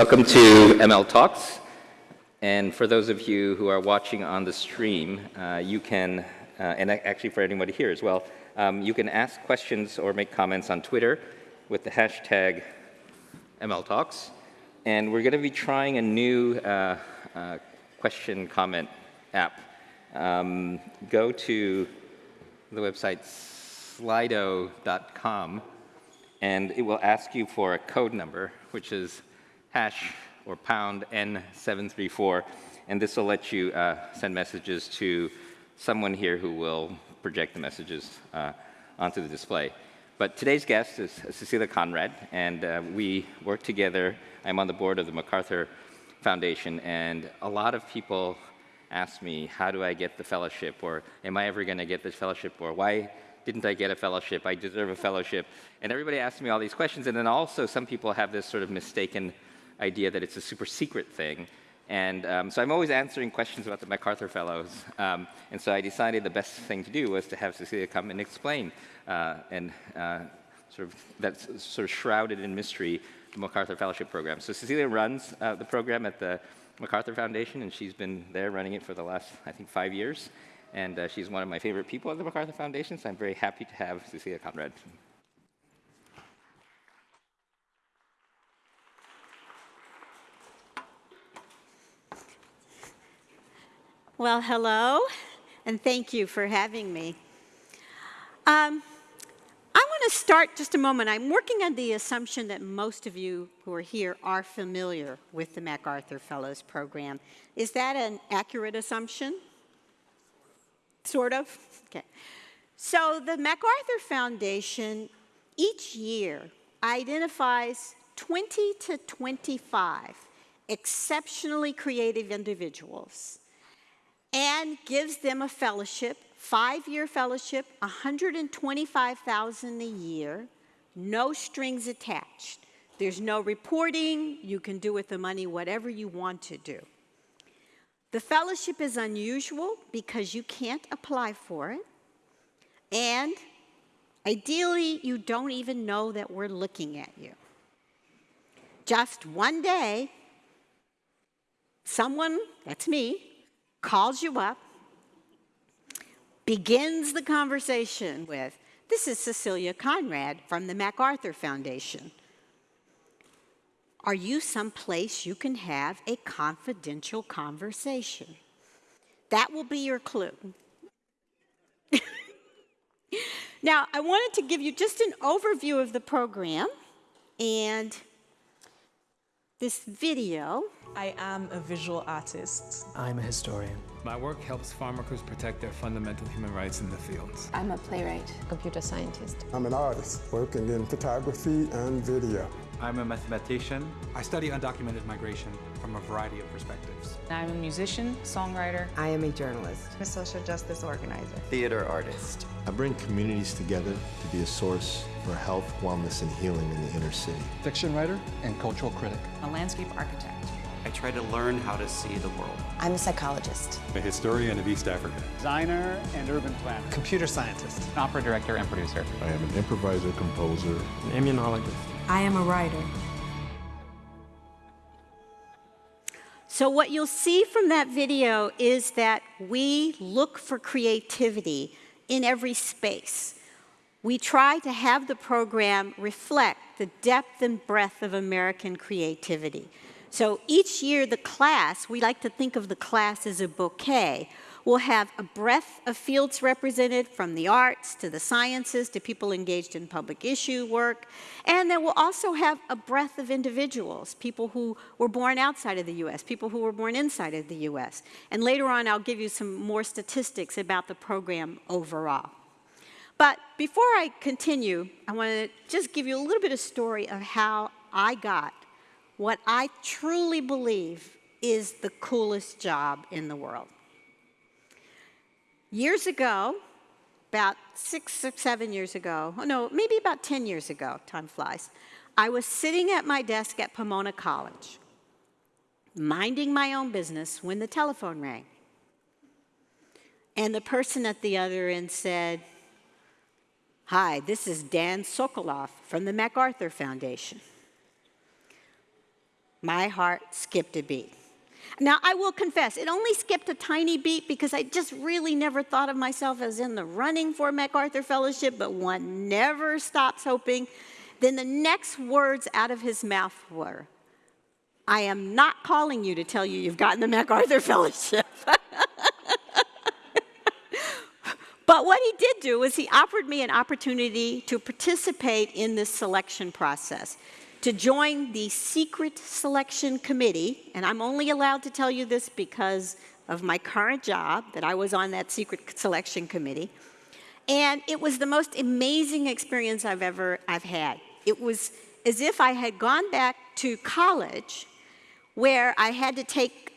Welcome to ML Talks. And for those of you who are watching on the stream, uh, you can, uh, and actually for anybody here as well, um, you can ask questions or make comments on Twitter with the hashtag ML Talks. And we're going to be trying a new uh, uh question comment app. Um, go to the website slido.com and it will ask you for a code number, which is hash or pound N734, and this will let you uh, send messages to someone here who will project the messages uh, onto the display. But today's guest is Cecilia Conrad, and uh, we work together. I'm on the board of the MacArthur Foundation, and a lot of people ask me, how do I get the fellowship, or am I ever going to get this fellowship, or why didn't I get a fellowship? I deserve a fellowship. And everybody asks me all these questions, and then also some people have this sort of mistaken idea that it's a super secret thing. And um, so I'm always answering questions about the MacArthur Fellows. Um, and so I decided the best thing to do was to have Cecilia come and explain uh, and uh, sort of that's sort of shrouded in mystery the MacArthur Fellowship Program. So Cecilia runs uh, the program at the MacArthur Foundation, and she's been there running it for the last, I think, five years. And uh, she's one of my favorite people at the MacArthur Foundation, so I'm very happy to have Cecilia Conrad. Well, hello, and thank you for having me. Um, I want to start just a moment. I'm working on the assumption that most of you who are here are familiar with the MacArthur Fellows Program. Is that an accurate assumption? Sort of? Okay. So the MacArthur Foundation each year identifies 20 to 25 exceptionally creative individuals and gives them a fellowship, five-year fellowship, 125,000 a year, no strings attached. There's no reporting. You can do with the money whatever you want to do. The fellowship is unusual because you can't apply for it. And ideally, you don't even know that we're looking at you. Just one day, someone, that's me, calls you up, begins the conversation with, this is Cecilia Conrad from the MacArthur Foundation. Are you someplace you can have a confidential conversation? That will be your clue. now, I wanted to give you just an overview of the program and this video I am a visual artist. I'm a historian. My work helps farmworkers protect their fundamental human rights in the fields. I'm a playwright. Computer scientist. I'm an artist working in photography and video. I'm a mathematician. I study undocumented migration from a variety of perspectives. I'm a musician, songwriter. I am a journalist. A social justice organizer. Theater artist. I bring communities together to be a source for health, wellness, and healing in the inner city. Fiction writer and cultural critic. A landscape architect. I try to learn how to see the world. I'm a psychologist. A historian of East Africa. Designer and urban planner. Computer scientist. An opera director and producer. I am an improviser, composer. An immunologist. I am a writer. So what you'll see from that video is that we look for creativity in every space. We try to have the program reflect the depth and breadth of American creativity. So each year the class, we like to think of the class as a bouquet. We'll have a breadth of fields represented from the arts to the sciences to people engaged in public issue work. And then we'll also have a breadth of individuals, people who were born outside of the US, people who were born inside of the US. And later on, I'll give you some more statistics about the program overall. But before I continue, I want to just give you a little bit of story of how I got what I truly believe is the coolest job in the world. Years ago, about six or seven years ago, oh no, maybe about 10 years ago, time flies, I was sitting at my desk at Pomona College, minding my own business when the telephone rang. And the person at the other end said, Hi, this is Dan Socolow from the MacArthur Foundation. my heart skipped a beat. Now, I will confess, it only skipped a tiny beat because I just really never thought of myself as in the running for MacArthur Fellowship, but one never stops hoping. Then the next words out of his mouth were, I am not calling you to tell you you've gotten the MacArthur Fellowship. but what he did do was he offered me an opportunity to participate in this selection process to join the secret selection committee, and I'm only allowed to tell you this because of my current job, that I was on that secret selection committee. And it was the most amazing experience I've ever I've had. It was as if I had gone back to college where I had to take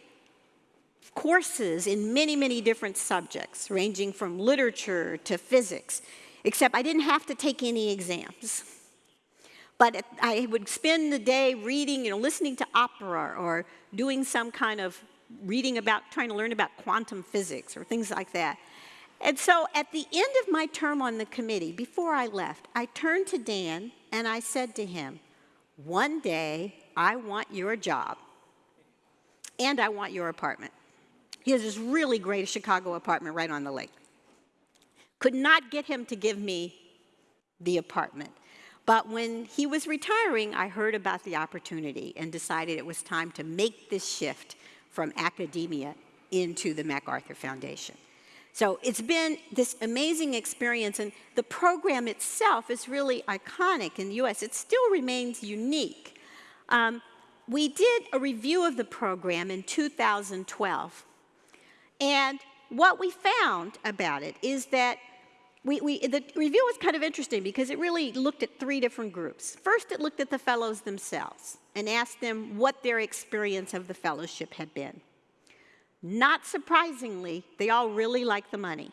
courses in many, many different subjects, ranging from literature to physics, except I didn't have to take any exams. But I would spend the day reading, you know, listening to opera or doing some kind of reading about, trying to learn about quantum physics or things like that. And so at the end of my term on the committee, before I left, I turned to Dan and I said to him, one day I want your job and I want your apartment. He has this really great Chicago apartment right on the lake. Could not get him to give me the apartment. But when he was retiring, I heard about the opportunity and decided it was time to make this shift from academia into the MacArthur Foundation. So it's been this amazing experience, and the program itself is really iconic in the US. It still remains unique. Um, we did a review of the program in 2012, and what we found about it is that we, we, the review was kind of interesting because it really looked at three different groups. First, it looked at the fellows themselves and asked them what their experience of the fellowship had been. Not surprisingly, they all really like the money.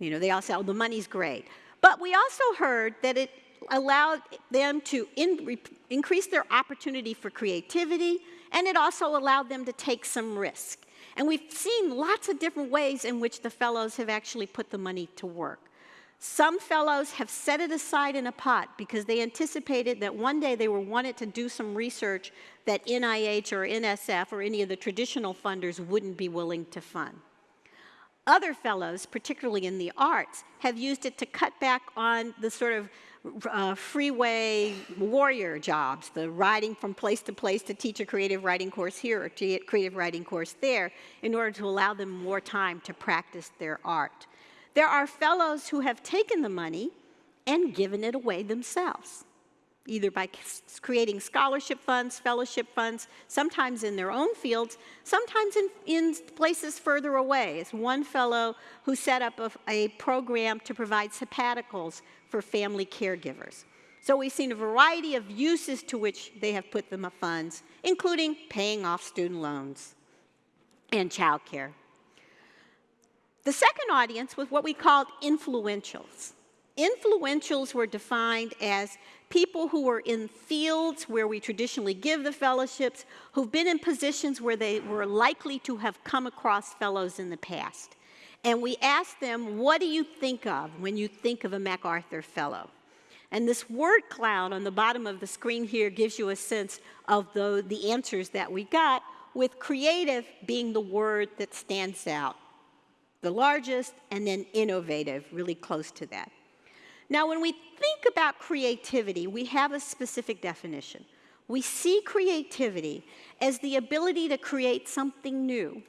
You know, they all said, oh, the money's great. But we also heard that it allowed them to in, increase their opportunity for creativity, and it also allowed them to take some risk. And we've seen lots of different ways in which the fellows have actually put the money to work. Some fellows have set it aside in a pot because they anticipated that one day they were wanted to do some research that NIH or NSF or any of the traditional funders wouldn't be willing to fund. Other fellows, particularly in the arts, have used it to cut back on the sort of uh, freeway warrior jobs, the riding from place to place to teach a creative writing course here or to creative writing course there in order to allow them more time to practice their art. There are fellows who have taken the money and given it away themselves, either by creating scholarship funds, fellowship funds, sometimes in their own fields, sometimes in, in places further away. It's one fellow who set up a, a program to provide sabbaticals for family caregivers. So we've seen a variety of uses to which they have put the funds, including paying off student loans and childcare. The second audience was what we called influentials. Influentials were defined as people who were in fields where we traditionally give the fellowships, who've been in positions where they were likely to have come across fellows in the past. And we asked them, what do you think of when you think of a MacArthur Fellow? And this word cloud on the bottom of the screen here gives you a sense of the, the answers that we got, with creative being the word that stands out the largest, and then innovative, really close to that. Now, when we think about creativity, we have a specific definition. We see creativity as the ability to create something new,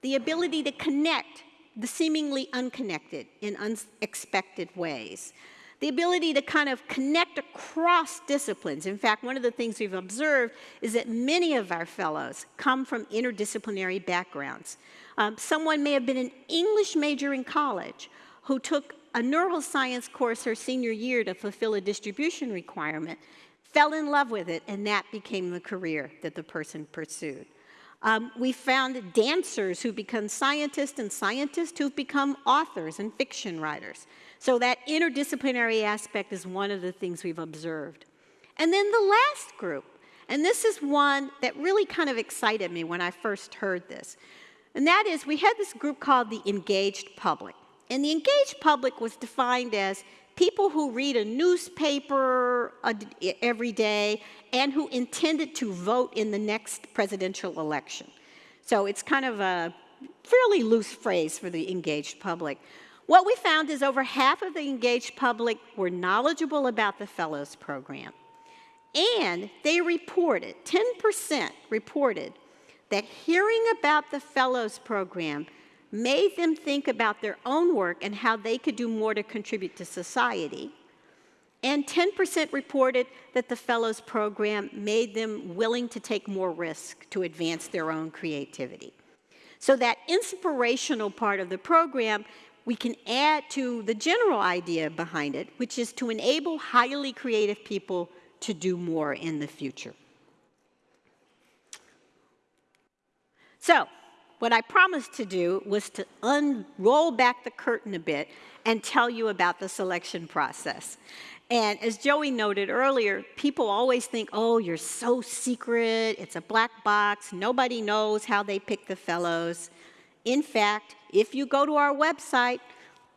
the ability to connect the seemingly unconnected in unexpected ways, the ability to kind of connect across disciplines. In fact, one of the things we've observed is that many of our fellows come from interdisciplinary backgrounds. Um, someone may have been an English major in college who took a neuroscience course her senior year to fulfill a distribution requirement, fell in love with it, and that became the career that the person pursued. Um, we found dancers who become scientists and scientists who've become authors and fiction writers. So that interdisciplinary aspect is one of the things we've observed. And then the last group, and this is one that really kind of excited me when I first heard this. And that is, we had this group called the engaged public. And the engaged public was defined as people who read a newspaper every day and who intended to vote in the next presidential election. So it's kind of a fairly loose phrase for the engaged public. What we found is over half of the engaged public were knowledgeable about the Fellows Program. And they reported, 10% reported, that hearing about the Fellows Program made them think about their own work and how they could do more to contribute to society. And 10% reported that the Fellows Program made them willing to take more risk to advance their own creativity. So that inspirational part of the program we can add to the general idea behind it, which is to enable highly creative people to do more in the future. So, what I promised to do was to unroll back the curtain a bit and tell you about the selection process. And as Joey noted earlier, people always think, oh, you're so secret, it's a black box, nobody knows how they pick the fellows. In fact, if you go to our website,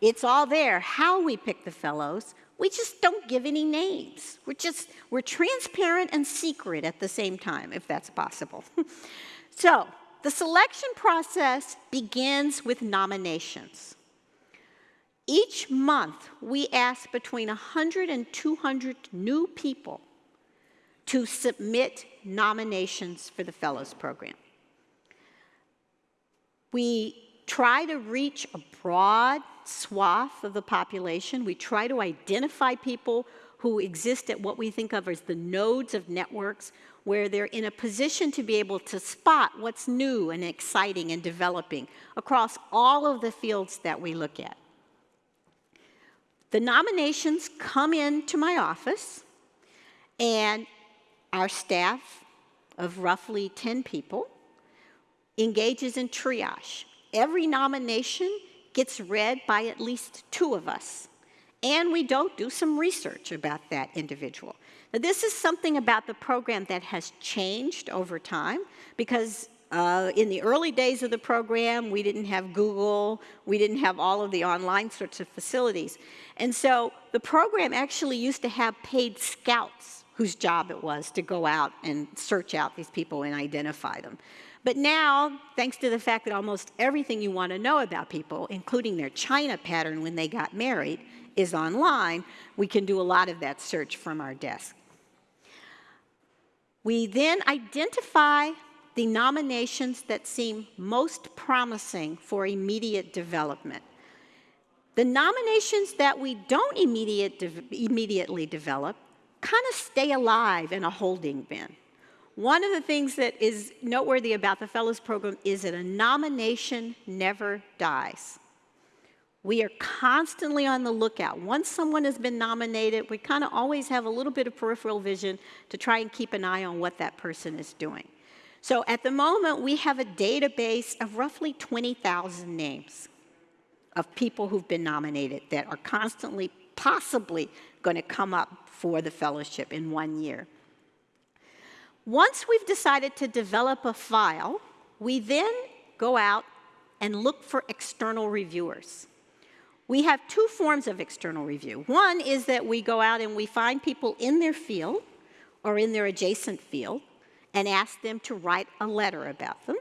it's all there, how we pick the fellows. We just don't give any names. We're just, we're transparent and secret at the same time, if that's possible. so, the selection process begins with nominations. Each month, we ask between 100 and 200 new people to submit nominations for the Fellows Program. We try to reach a broad swath of the population. We try to identify people who exist at what we think of as the nodes of networks, where they're in a position to be able to spot what's new and exciting and developing across all of the fields that we look at. The nominations come into my office, and our staff of roughly 10 people engages in triage. Every nomination gets read by at least two of us. And we don't do some research about that individual. This is something about the program that has changed over time because uh, in the early days of the program, we didn't have Google, we didn't have all of the online sorts of facilities. And so the program actually used to have paid scouts whose job it was to go out and search out these people and identify them. But now, thanks to the fact that almost everything you want to know about people, including their China pattern when they got married, is online, we can do a lot of that search from our desk. We then identify the nominations that seem most promising for immediate development. The nominations that we don't immediate de immediately develop kind of stay alive in a holding bin. One of the things that is noteworthy about the Fellows Program is that a nomination never dies. We are constantly on the lookout. Once someone has been nominated, we kind of always have a little bit of peripheral vision to try and keep an eye on what that person is doing. So at the moment, we have a database of roughly 20,000 names of people who've been nominated that are constantly, possibly, going to come up for the fellowship in one year. Once we've decided to develop a file, we then go out and look for external reviewers. We have two forms of external review. One is that we go out and we find people in their field or in their adjacent field and ask them to write a letter about them.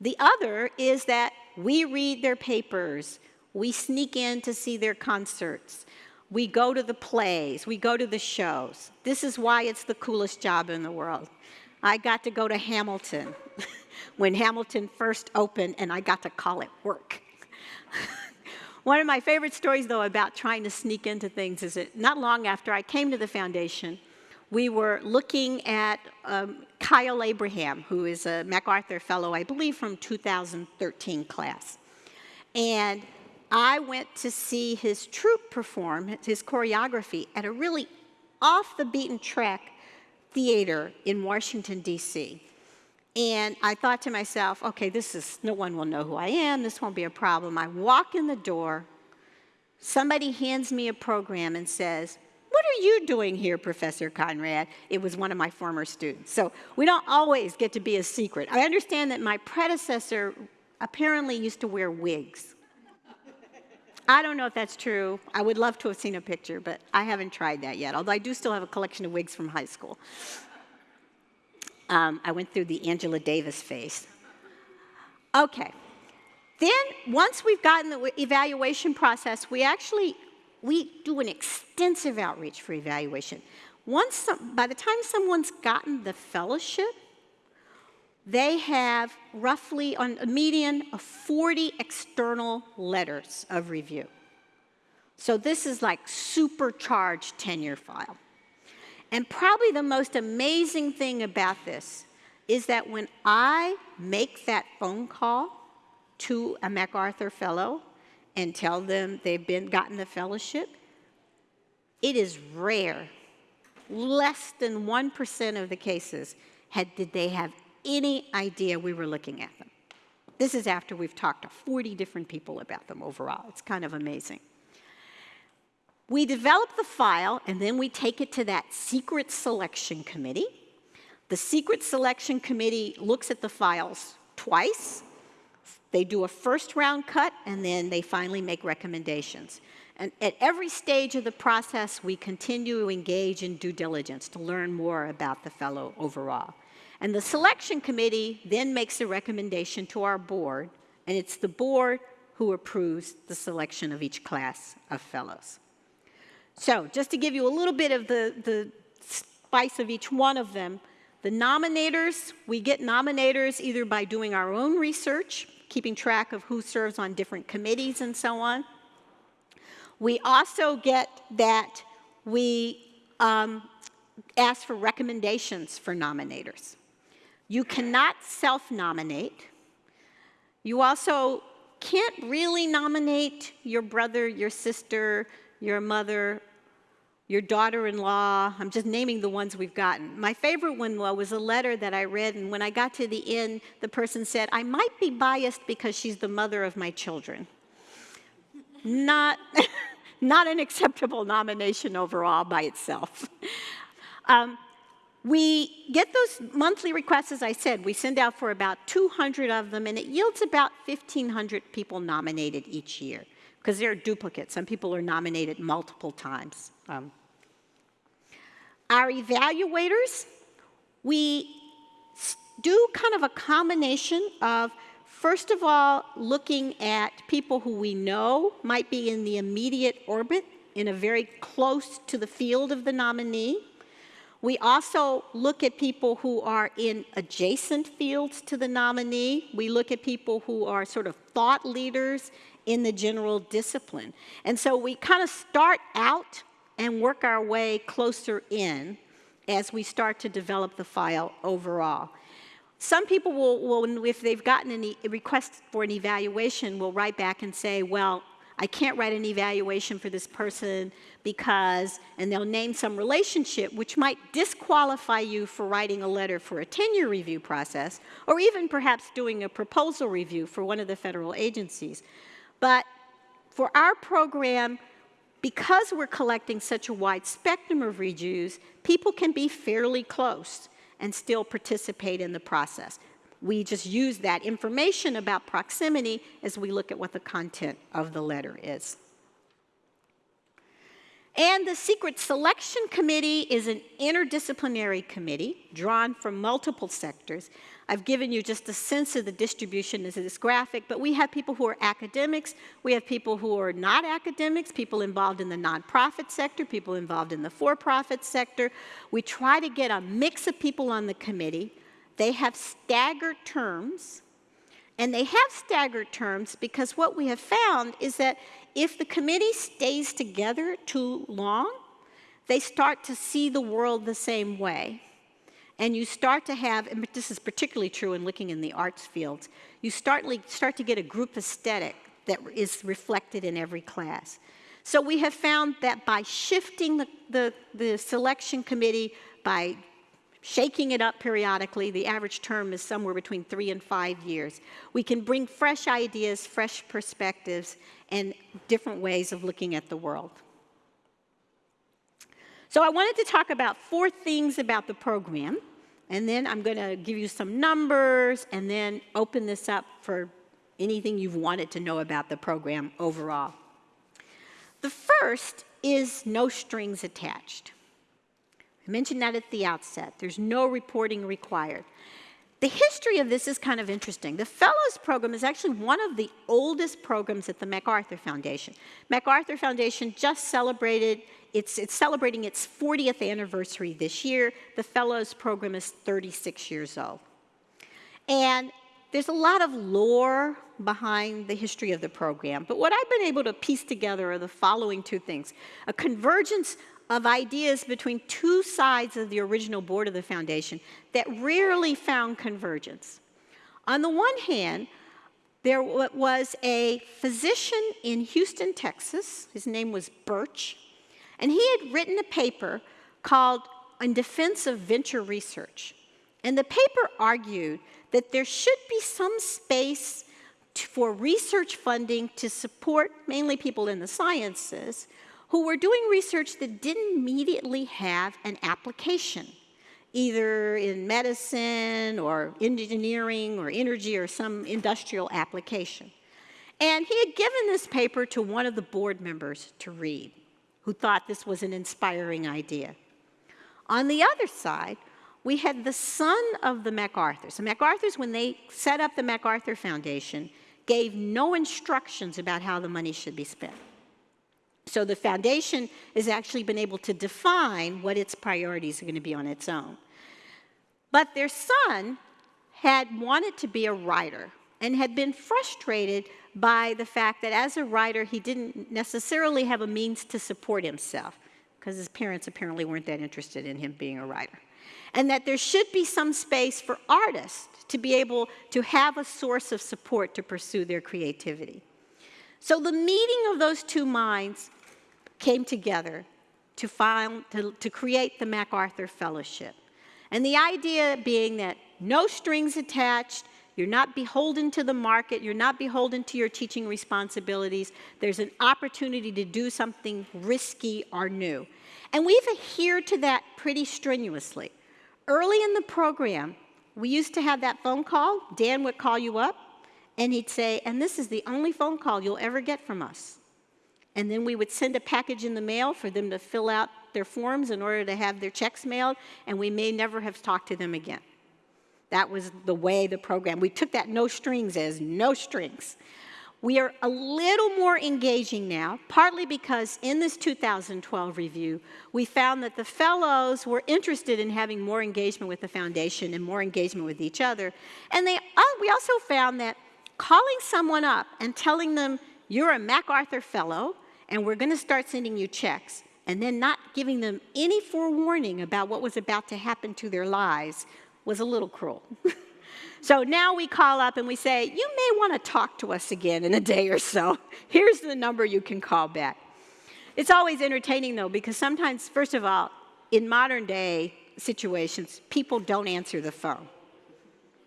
The other is that we read their papers, we sneak in to see their concerts, we go to the plays, we go to the shows. This is why it's the coolest job in the world. I got to go to Hamilton when Hamilton first opened, and I got to call it work. One of my favorite stories, though, about trying to sneak into things is that not long after I came to the foundation, we were looking at um, Kyle Abraham, who is a MacArthur Fellow, I believe from 2013 class. And I went to see his troupe perform, his choreography, at a really off the beaten track theater in Washington, D.C. And I thought to myself, okay, this is, no one will know who I am, this won't be a problem. I walk in the door, somebody hands me a program and says, what are you doing here, Professor Conrad? It was one of my former students. So we don't always get to be a secret. I understand that my predecessor apparently used to wear wigs. I don't know if that's true. I would love to have seen a picture, but I haven't tried that yet, although I do still have a collection of wigs from high school. Um, I went through the Angela Davis phase. Okay. Then, once we've gotten the evaluation process, we actually we do an extensive outreach for evaluation. Once some, by the time someone's gotten the fellowship, they have roughly on a median of 40 external letters of review. So this is like supercharged tenure file. And probably the most amazing thing about this is that when I make that phone call to a MacArthur Fellow and tell them they've been gotten the fellowship, it is rare. Less than 1% of the cases had, did they have any idea we were looking at them. This is after we've talked to 40 different people about them overall. It's kind of amazing. We develop the file and then we take it to that secret selection committee. The secret selection committee looks at the files twice. They do a first round cut and then they finally make recommendations. And at every stage of the process, we continue to engage in due diligence to learn more about the fellow overall. And the selection committee then makes a recommendation to our board, and it's the board who approves the selection of each class of fellows. So just to give you a little bit of the, the spice of each one of them, the nominators, we get nominators either by doing our own research, keeping track of who serves on different committees and so on. We also get that we um, ask for recommendations for nominators. You cannot self-nominate. You also can't really nominate your brother, your sister, your mother, your daughter-in-law. I'm just naming the ones we've gotten. My favorite one was a letter that I read, and when I got to the end, the person said, I might be biased because she's the mother of my children. Not, not an acceptable nomination overall by itself. Um, we get those monthly requests, as I said, we send out for about 200 of them, and it yields about 1,500 people nominated each year, because they're duplicates. Some people are nominated multiple times. Um, our evaluators, we do kind of a combination of, first of all, looking at people who we know might be in the immediate orbit, in a very close to the field of the nominee, we also look at people who are in adjacent fields to the nominee. We look at people who are sort of thought leaders in the general discipline. And so we kind of start out and work our way closer in as we start to develop the file overall. Some people will, will if they've gotten a request for an evaluation, will write back and say, well, I can't write an evaluation for this person because, and they'll name some relationship which might disqualify you for writing a letter for a tenure review process, or even perhaps doing a proposal review for one of the federal agencies. But for our program, because we're collecting such a wide spectrum of reviews, people can be fairly close and still participate in the process we just use that information about proximity as we look at what the content of the letter is. And the Secret Selection Committee is an interdisciplinary committee drawn from multiple sectors. I've given you just a sense of the distribution as this graphic, but we have people who are academics, we have people who are not academics, people involved in the nonprofit sector, people involved in the for-profit sector. We try to get a mix of people on the committee. They have staggered terms, and they have staggered terms because what we have found is that if the committee stays together too long, they start to see the world the same way. And you start to have, and this is particularly true in looking in the arts fields, you start, start to get a group aesthetic that is reflected in every class. So we have found that by shifting the, the, the selection committee, by shaking it up periodically. The average term is somewhere between three and five years. We can bring fresh ideas, fresh perspectives, and different ways of looking at the world. So I wanted to talk about four things about the program, and then I'm going to give you some numbers, and then open this up for anything you've wanted to know about the program overall. The first is no strings attached. I mentioned that at the outset. There's no reporting required. The history of this is kind of interesting. The Fellows Program is actually one of the oldest programs at the MacArthur Foundation. MacArthur Foundation just celebrated, it's, it's celebrating its 40th anniversary this year. The Fellows Program is 36 years old. And there's a lot of lore behind the history of the program, but what I've been able to piece together are the following two things. A convergence of ideas between two sides of the original board of the foundation that rarely found convergence. On the one hand, there was a physician in Houston, Texas, his name was Birch, and he had written a paper called In Defense of Venture Research. And the paper argued that there should be some space for research funding to support mainly people in the sciences who were doing research that didn't immediately have an application, either in medicine or engineering or energy or some industrial application. And he had given this paper to one of the board members to read, who thought this was an inspiring idea. On the other side, we had the son of the MacArthurs. The MacArthurs, when they set up the MacArthur Foundation, gave no instructions about how the money should be spent. So the foundation has actually been able to define what its priorities are going to be on its own. But their son had wanted to be a writer and had been frustrated by the fact that as a writer, he didn't necessarily have a means to support himself because his parents apparently weren't that interested in him being a writer. And that there should be some space for artists to be able to have a source of support to pursue their creativity. So the meeting of those two minds came together to, find, to, to create the MacArthur Fellowship. And the idea being that no strings attached, you're not beholden to the market, you're not beholden to your teaching responsibilities. There's an opportunity to do something risky or new. And we've adhered to that pretty strenuously. Early in the program, we used to have that phone call. Dan would call you up, and he'd say, and this is the only phone call you'll ever get from us and then we would send a package in the mail for them to fill out their forms in order to have their checks mailed, and we may never have talked to them again. That was the way the program, we took that no strings as no strings. We are a little more engaging now, partly because in this 2012 review, we found that the fellows were interested in having more engagement with the foundation and more engagement with each other. And they, uh, we also found that calling someone up and telling them, you're a MacArthur Fellow, and we're going to start sending you checks, and then not giving them any forewarning about what was about to happen to their lives was a little cruel. so now we call up and we say, you may want to talk to us again in a day or so. Here's the number you can call back. It's always entertaining though, because sometimes, first of all, in modern day situations, people don't answer the phone,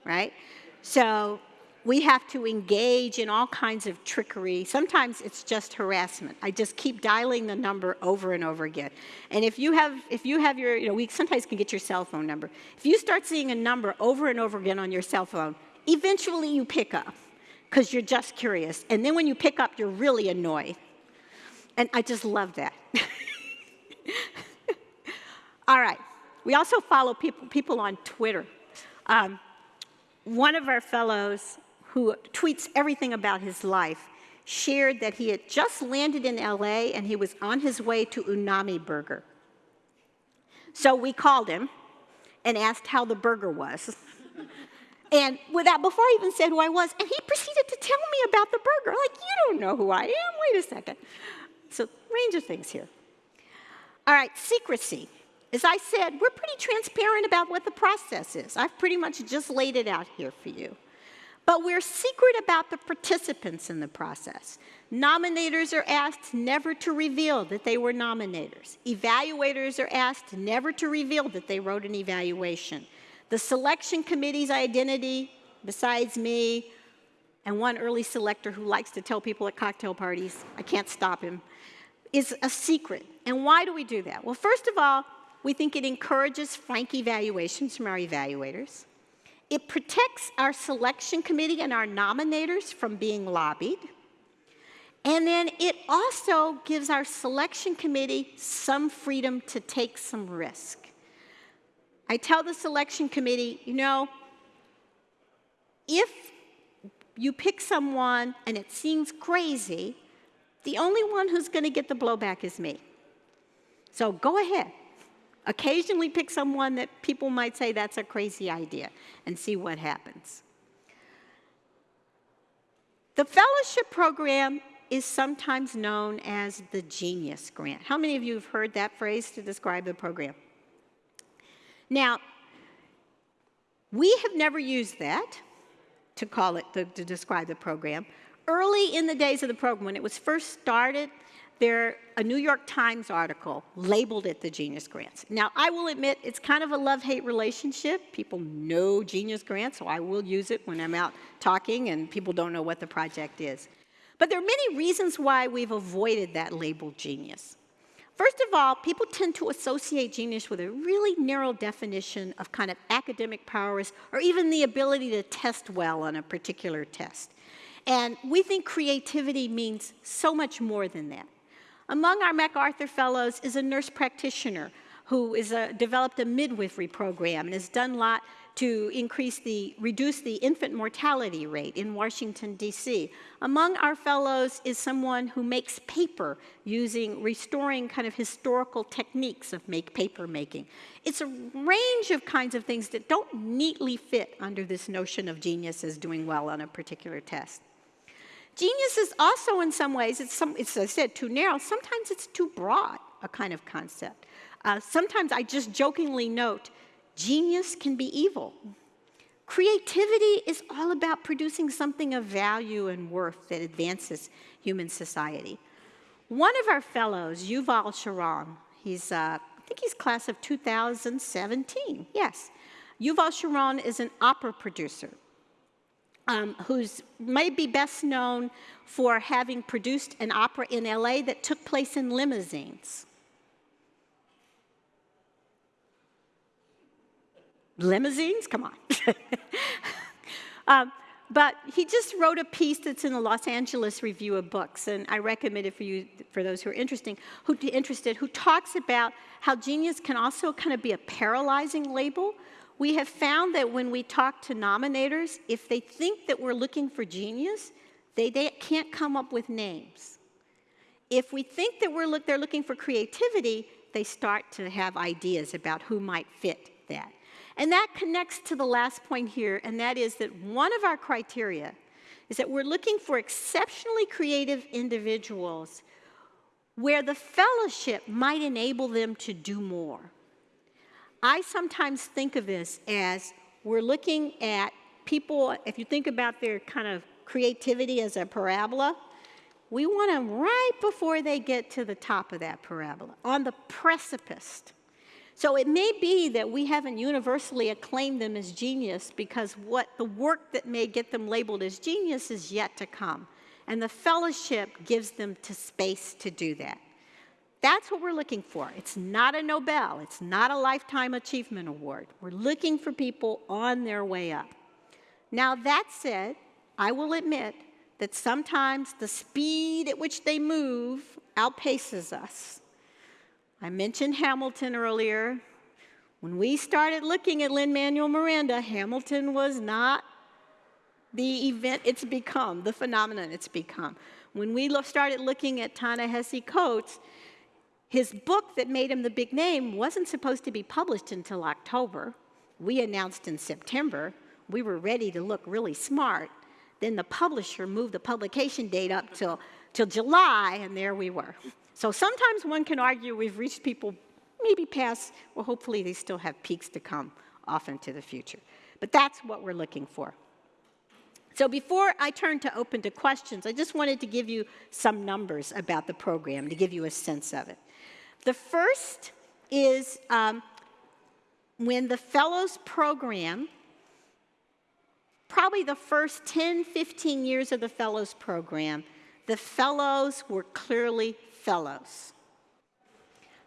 right? So we have to engage in all kinds of trickery. Sometimes it's just harassment. I just keep dialing the number over and over again. And if you have, if you have your, you know, we sometimes can get your cell phone number. If you start seeing a number over and over again on your cell phone, eventually you pick up because you're just curious. And then when you pick up, you're really annoyed. And I just love that. all right. We also follow people, people on Twitter. Um, one of our fellows who tweets everything about his life, shared that he had just landed in LA and he was on his way to Umami Burger. So we called him and asked how the burger was. and without, before I even said who I was, and he proceeded to tell me about the burger. Like, you don't know who I am, wait a second. So, range of things here. All right, secrecy. As I said, we're pretty transparent about what the process is. I've pretty much just laid it out here for you. But we're secret about the participants in the process. Nominators are asked never to reveal that they were nominators. Evaluators are asked never to reveal that they wrote an evaluation. The selection committee's identity, besides me, and one early selector who likes to tell people at cocktail parties, I can't stop him, is a secret. And why do we do that? Well, first of all, we think it encourages frank evaluations from our evaluators. It protects our selection committee and our nominators from being lobbied. And then it also gives our selection committee some freedom to take some risk. I tell the selection committee, you know, if you pick someone and it seems crazy, the only one who's going to get the blowback is me. So go ahead. Occasionally pick someone that people might say that's a crazy idea and see what happens. The fellowship program is sometimes known as the Genius Grant. How many of you have heard that phrase to describe the program? Now, we have never used that to call it, to, to describe the program. Early in the days of the program, when it was first started, there, a New York Times article labeled it the Genius Grants. Now, I will admit it's kind of a love-hate relationship. People know Genius Grants, so I will use it when I'm out talking and people don't know what the project is. But there are many reasons why we've avoided that label genius. First of all, people tend to associate genius with a really narrow definition of kind of academic powers or even the ability to test well on a particular test. And we think creativity means so much more than that. Among our MacArthur Fellows is a nurse practitioner who has uh, developed a midwifery program and has done a lot to increase the, reduce the infant mortality rate in Washington, D.C. Among our fellows is someone who makes paper using restoring kind of historical techniques of make paper making. It's a range of kinds of things that don't neatly fit under this notion of genius as doing well on a particular test. Genius is also, in some ways, it's, some, it's, as I said, too narrow. Sometimes it's too broad, a kind of concept. Uh, sometimes I just jokingly note, genius can be evil. Creativity is all about producing something of value and worth that advances human society. One of our fellows, Yuval Sharon, he's, uh, I think he's class of 2017, yes. Yuval Sharon is an opera producer um, who's maybe best known for having produced an opera in LA that took place in limousines. Limousines? Come on. um, but he just wrote a piece that's in the Los Angeles Review of Books, and I recommend it for you, for those who are interesting, who, interested, who talks about how genius can also kind of be a paralyzing label we have found that when we talk to nominators, if they think that we're looking for genius, they, they can't come up with names. If we think that we're look, they're looking for creativity, they start to have ideas about who might fit that. And that connects to the last point here, and that is that one of our criteria is that we're looking for exceptionally creative individuals where the fellowship might enable them to do more. I sometimes think of this as we're looking at people, if you think about their kind of creativity as a parabola, we want them right before they get to the top of that parabola, on the precipice. So it may be that we haven't universally acclaimed them as genius because what the work that may get them labeled as genius is yet to come. And the fellowship gives them to space to do that. That's what we're looking for. It's not a Nobel. It's not a Lifetime Achievement Award. We're looking for people on their way up. Now, that said, I will admit that sometimes the speed at which they move outpaces us. I mentioned Hamilton earlier. When we started looking at Lin-Manuel Miranda, Hamilton was not the event it's become, the phenomenon it's become. When we started looking at Ta-Nehisi Coates, his book that made him the big name wasn't supposed to be published until October. We announced in September. We were ready to look really smart. Then the publisher moved the publication date up till, till July, and there we were. So sometimes one can argue we've reached people maybe past, well, hopefully they still have peaks to come off into the future. But that's what we're looking for. So before I turn to open to questions, I just wanted to give you some numbers about the program to give you a sense of it. The first is um, when the Fellows Program, probably the first 10, 15 years of the Fellows Program, the Fellows were clearly Fellows.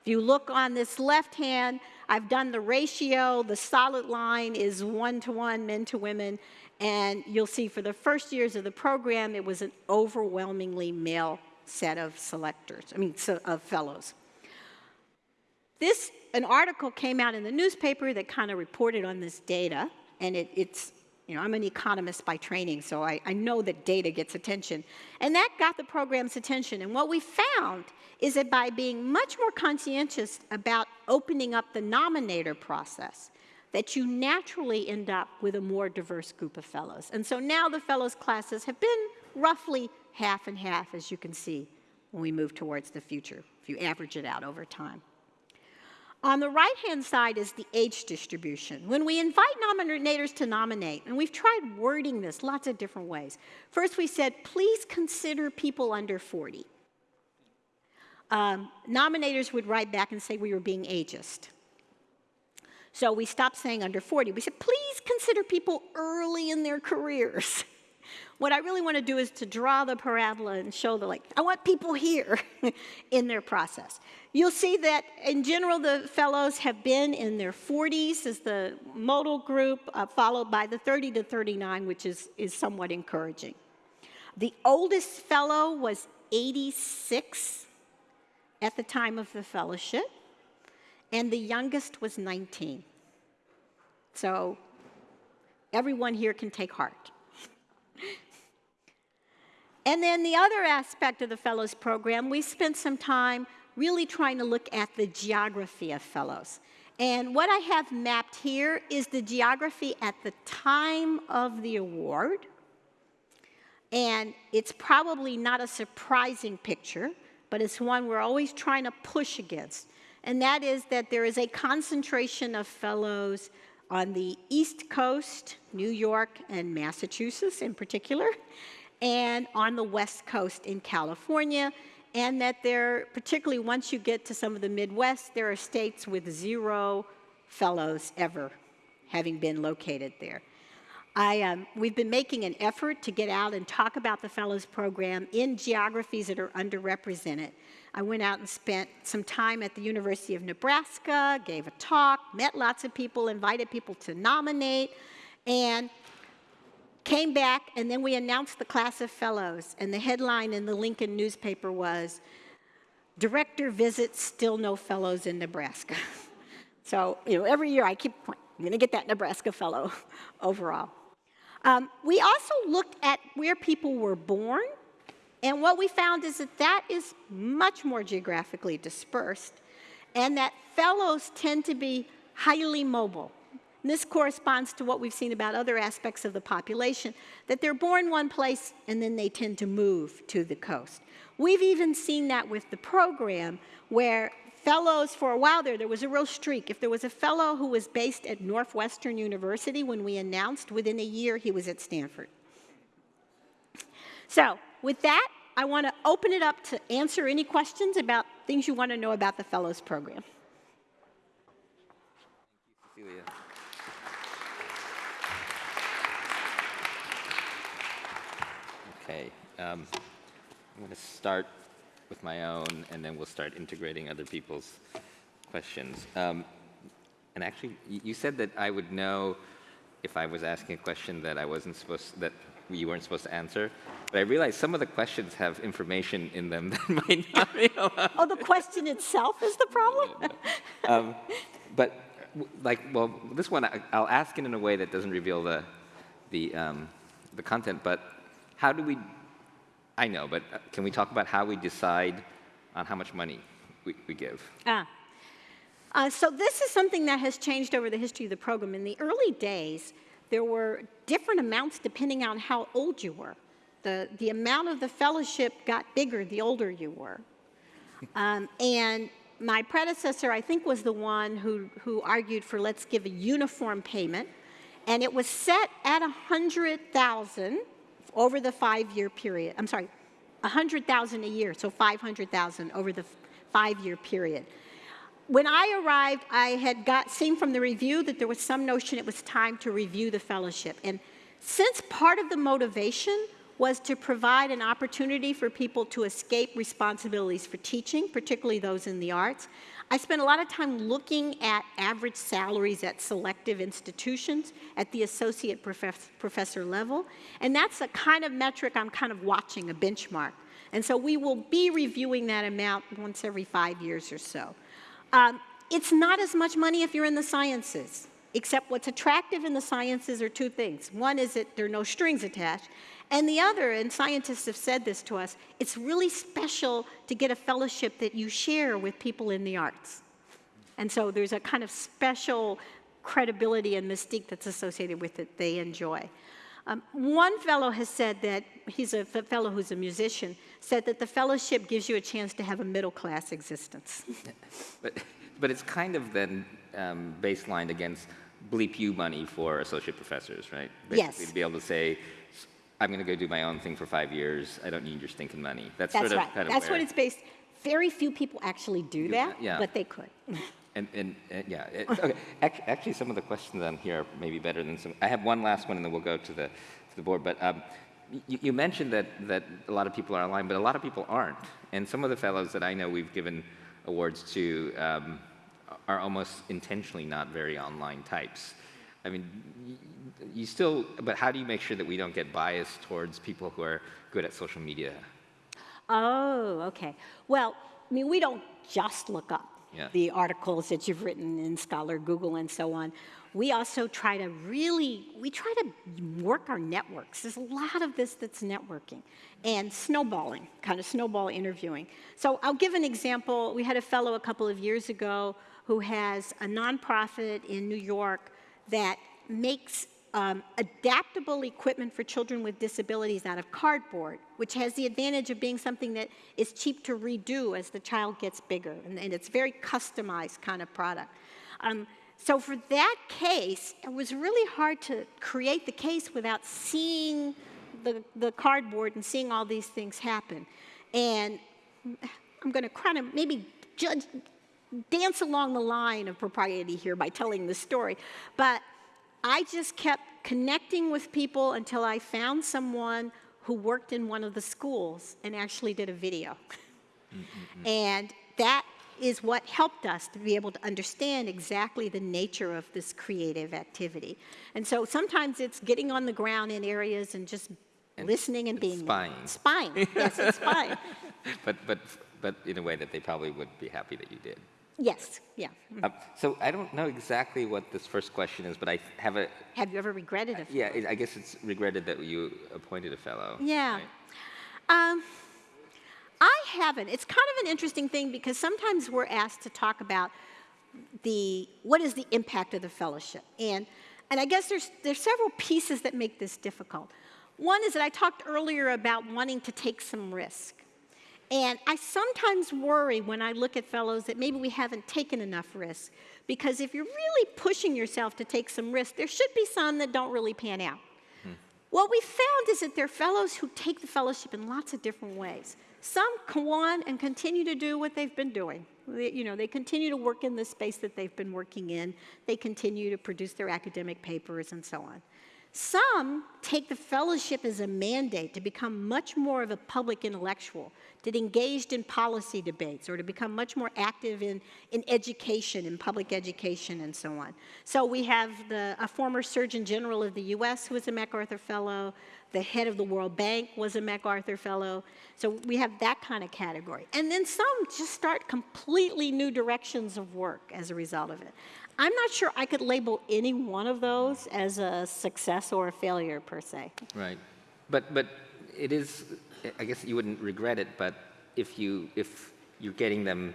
If you look on this left hand, I've done the ratio. The solid line is one to one, men to women. And you'll see for the first years of the program, it was an overwhelmingly male set of selectors, I mean, so, of fellows. This, an article came out in the newspaper that kind of reported on this data, and it, it's, you know, I'm an economist by training, so I, I know that data gets attention. And that got the program's attention. And what we found is that by being much more conscientious about opening up the nominator process, that you naturally end up with a more diverse group of fellows. And so now the fellows classes have been roughly half and half, as you can see, when we move towards the future, if you average it out over time. On the right-hand side is the age distribution. When we invite nominators to nominate, and we've tried wording this lots of different ways. First we said, please consider people under 40. Um, nominators would write back and say we were being ageist. So we stopped saying under 40. We said, please consider people early in their careers. What I really want to do is to draw the parabola and show the like, I want people here in their process. You'll see that in general the fellows have been in their 40s as the modal group, uh, followed by the 30 to 39, which is, is somewhat encouraging. The oldest fellow was 86 at the time of the fellowship, and the youngest was 19. So everyone here can take heart. And then the other aspect of the Fellows Program, we spent some time really trying to look at the geography of Fellows. And what I have mapped here is the geography at the time of the award. And it's probably not a surprising picture, but it's one we're always trying to push against. And that is that there is a concentration of fellows on the East Coast, New York and Massachusetts in particular, and on the West Coast in California, and that there, particularly once you get to some of the Midwest, there are states with zero fellows ever having been located there. I, um, we've been making an effort to get out and talk about the Fellows Program in geographies that are underrepresented. I went out and spent some time at the University of Nebraska, gave a talk, met lots of people, invited people to nominate, and Came back, and then we announced the class of fellows, and the headline in the Lincoln newspaper was, Director visits, still no fellows in Nebraska. so, you know, every year I keep, I'm gonna get that Nebraska fellow overall. Um, we also looked at where people were born, and what we found is that that is much more geographically dispersed, and that fellows tend to be highly mobile. And this corresponds to what we've seen about other aspects of the population, that they're born one place and then they tend to move to the coast. We've even seen that with the program where fellows, for a while there, there was a real streak. If there was a fellow who was based at Northwestern University when we announced, within a year he was at Stanford. So with that, I want to open it up to answer any questions about things you want to know about the Fellows Program. Thank you, Cecilia. Okay, um, I'm going to start with my own, and then we'll start integrating other people's questions. Um, and actually, you said that I would know if I was asking a question that I wasn't supposed that you weren't supposed to answer. But I realized some of the questions have information in them that might not be allowed. Oh, the question itself is the problem? um, but like, well, this one I, will ask it in a way that doesn't reveal the the um, the content, but how do we, I know, but uh, can we talk about how we decide on how much money we, we give? Ah. Uh, so this is something that has changed over the history of the program. In the early days, there were different amounts depending on how old you were. The, the amount of the fellowship got bigger the older you were. Um, and my predecessor, I think, was the one who, who argued for let's give a uniform payment. And it was set at 100,000 over the five-year period. I'm sorry, 100,000 a year, so 500,000 over the five-year period. When I arrived, I had got seen from the review that there was some notion it was time to review the fellowship. And since part of the motivation was to provide an opportunity for people to escape responsibilities for teaching, particularly those in the arts, I spent a lot of time looking at average salaries at selective institutions at the associate profess professor level, and that's a kind of metric I'm kind of watching, a benchmark. And so we will be reviewing that amount once every five years or so. Um, it's not as much money if you're in the sciences, except what's attractive in the sciences are two things. One is that there are no strings attached, and the other, and scientists have said this to us, it's really special to get a fellowship that you share with people in the arts. And so there's a kind of special credibility and mystique that's associated with it they enjoy. Um, one fellow has said that, he's a fellow who's a musician, said that the fellowship gives you a chance to have a middle class existence. but, but it's kind of then um, baselined against bleep you money for associate professors, right? Basically yes. To be able to say, I'm going to go do my own thing for five years. I don't need your stinking money. That's, That's sort of right. kind of That's what it's based. Very few people actually do, Do that, yeah. but they could. And, and, and yeah, it, okay. Actually, actually, some of the questions on here are maybe better than some. I have one last one, and then we'll go to the to the board. But um, you, you mentioned that that a lot of people are online, but a lot of people aren't. And some of the fellows that I know we've given awards to um, are almost intentionally not very online types. I mean, you still, but how do you make sure that we don't get biased towards people who are good at social media? Oh, okay. Well, I mean, we don't just look up yeah. the articles that you've written in Scholar, Google, and so on. We also try to really, we try to work our networks. There's a lot of this that's networking and snowballing, kind of snowball interviewing. So I'll give an example. We had a fellow a couple of years ago who has a nonprofit in New York that makes um, adaptable equipment for children with disabilities out of cardboard, which has the advantage of being something that is cheap to redo as the child gets bigger, and, and it's very customized kind of product. Um, so for that case, it was really hard to create the case without seeing the, the cardboard and seeing all these things happen. And I'm going to kind of maybe judge, dance along the line of propriety here by telling the story, but I just kept connecting with people until I found someone who worked in one of the schools and actually did a video. Mm -hmm. And that is what helped us to be able to understand exactly the nature of this creative activity. And so sometimes it's getting on the ground in areas and just and listening and being spying. Spying, yes, it's spying. but but but in a way that they probably would be happy that you did. Yes, yeah. Um, so I don't know exactly what this first question is, but I have a... Have you ever regretted it? Yeah, I guess it's regretted that you appointed a fellow. Yeah. Right? Um, I haven't. It's kind of an interesting thing because sometimes we're asked to talk about the, what is the impact of the fellowship? And, and I guess there's, there's several pieces that make this difficult. One is that I talked earlier about wanting to take some risk. And I sometimes worry when I look at fellows that maybe we haven't taken enough risk. Because if you're really pushing yourself to take some risk, there should be some that don't really pan out. Hmm. What we found is that there are fellows who take the fellowship in lots of different ways. Some go on and continue to do what they've been doing. They, you know, they continue to work in the space that they've been working in. They continue to produce their academic papers and so on. Some take the fellowship as a mandate to become much more of a public intellectual, to engaged in policy debates, or to become much more active in, in education, in public education, and so on. So we have the, a former Surgeon General of the US who was a MacArthur Fellow, the head of the World Bank was a MacArthur Fellow. So we have that kind of category. And then some just start completely new directions of work as a result of it. I'm not sure I could label any one of those as a success or a failure per se. Right. But, but it is, I guess you wouldn't regret it, but if, you, if you're getting them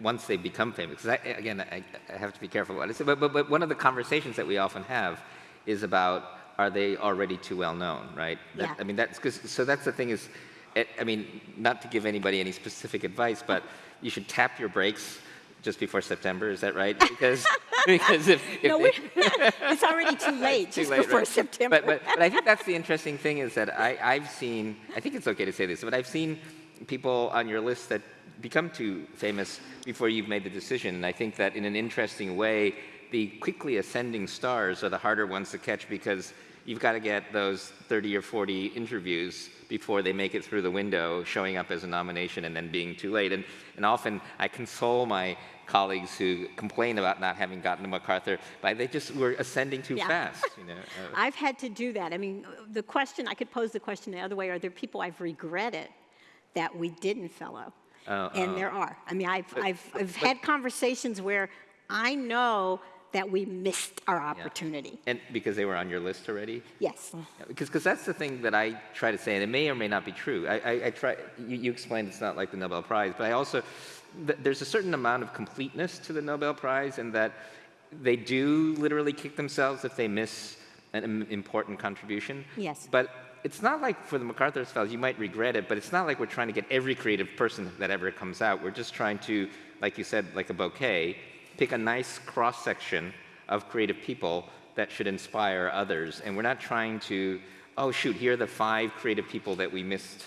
once they become famous, because again, I, I, have to be careful what I say, but, but, but one of the conversations that we often have is about are they already too well known, right? That, yeah. I mean, that's, cause, so that's the thing is, it, I mean, not to give anybody any specific advice, but you should tap your brakes just before September, is that right? Because, because if, if no, it's already too late, too just late, before right? September. But, but, but I think that's the interesting thing is that I, I've seen, I think it's okay to say this, but I've seen people on your list that become too famous before you've made the decision. And I think that in an interesting way, the quickly ascending stars are the harder ones to catch because you've got to get those 30 or 40 interviews before they make it through the window, showing up as a nomination and then being too late. And, and often I console my colleagues who complain about not having gotten to MacArthur by they just were ascending too Yeah. fast. You know? Uh, I've had to do that. I mean, the question, I could pose the question the other way, are there people I've regretted that we didn't fellow? Oh, And oh. there are. I mean, I've, I've, I've had conversations where I know that we missed our opportunity. and because they were on your list already? Yes. Because because that's the thing that I try to say, and it may or may not be true. I, I, I try. You, you explained it's not like the Nobel Prize, but I also th- there's a certain amount of completeness to the Nobel Prize, in that they do literally kick themselves if they miss an important contribution. Yes. But it's not like for the MacArthur Fellows, you might regret it, but it's not like we're trying to get every creative person that ever comes out. We're just trying to, like you said, like a bouquet, pick a nice cross section of creative people that should inspire others. And we're not trying to, oh, shoot, here are the five creative people that we missed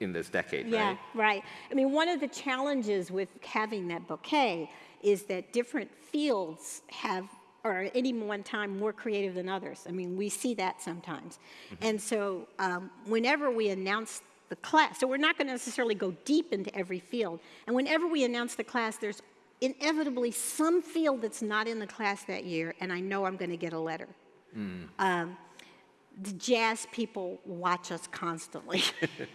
in this decade, Yeah, right? right. I mean, one of the challenges with having that bouquet is that different fields have, or at any one time more creative than others. I mean, we see that sometimes. And so um, whenever we announce the class, so we're not going to necessarily go deep into every field. And whenever we announce the class, there's inevitably some field that's not in the class that year, and I know I'm going to get a letter. Um, the jazz people watch us constantly.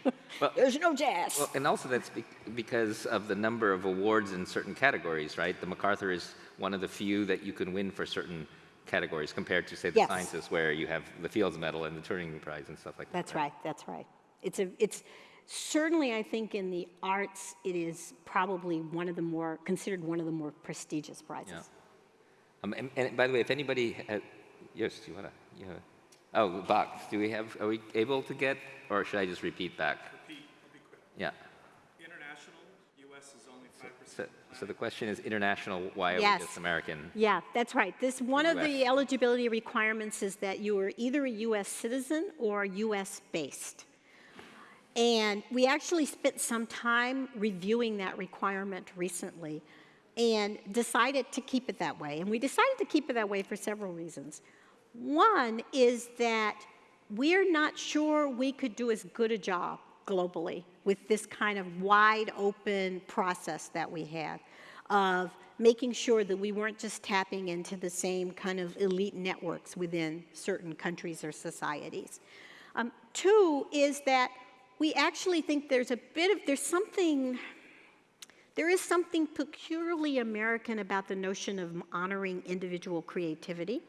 well, There's no jazz. Well, and also that's be- because of the number of awards in certain categories, right? The MacArthur is one of the few that you can win for certain categories compared to, say, the Yes. sciences, where you have the Fields Medal and the Turing Prize and stuff like that. That's right, that's right. It's a, it's, certainly I think in the arts, it is probably one of the more, considered one of the more prestigious prizes. Yeah. Um, and, and by the way, if anybody, ha- yes, do you wanna, you know, oh, the box, do we have, are we able to get, or should I just repeat back? Repeat, I'll be quick. Yeah. International, US is only 5%. So, so the question is international, why are Yes. we just American? Yeah, that's right. This, one of the eligibility requirements is that you are either a US citizen or US based. And we actually spent some time reviewing that requirement recently and decided to keep it that way. And we decided to keep it that way for several reasons. One is that we're not sure we could do as good a job globally with this kind of wide open process that we have of making sure that we weren't just tapping into the same kind of elite networks within certain countries or societies. Um, two is that we actually think there's a bit of, there's something, there is something peculiarly American about the notion of honoring individual creativity.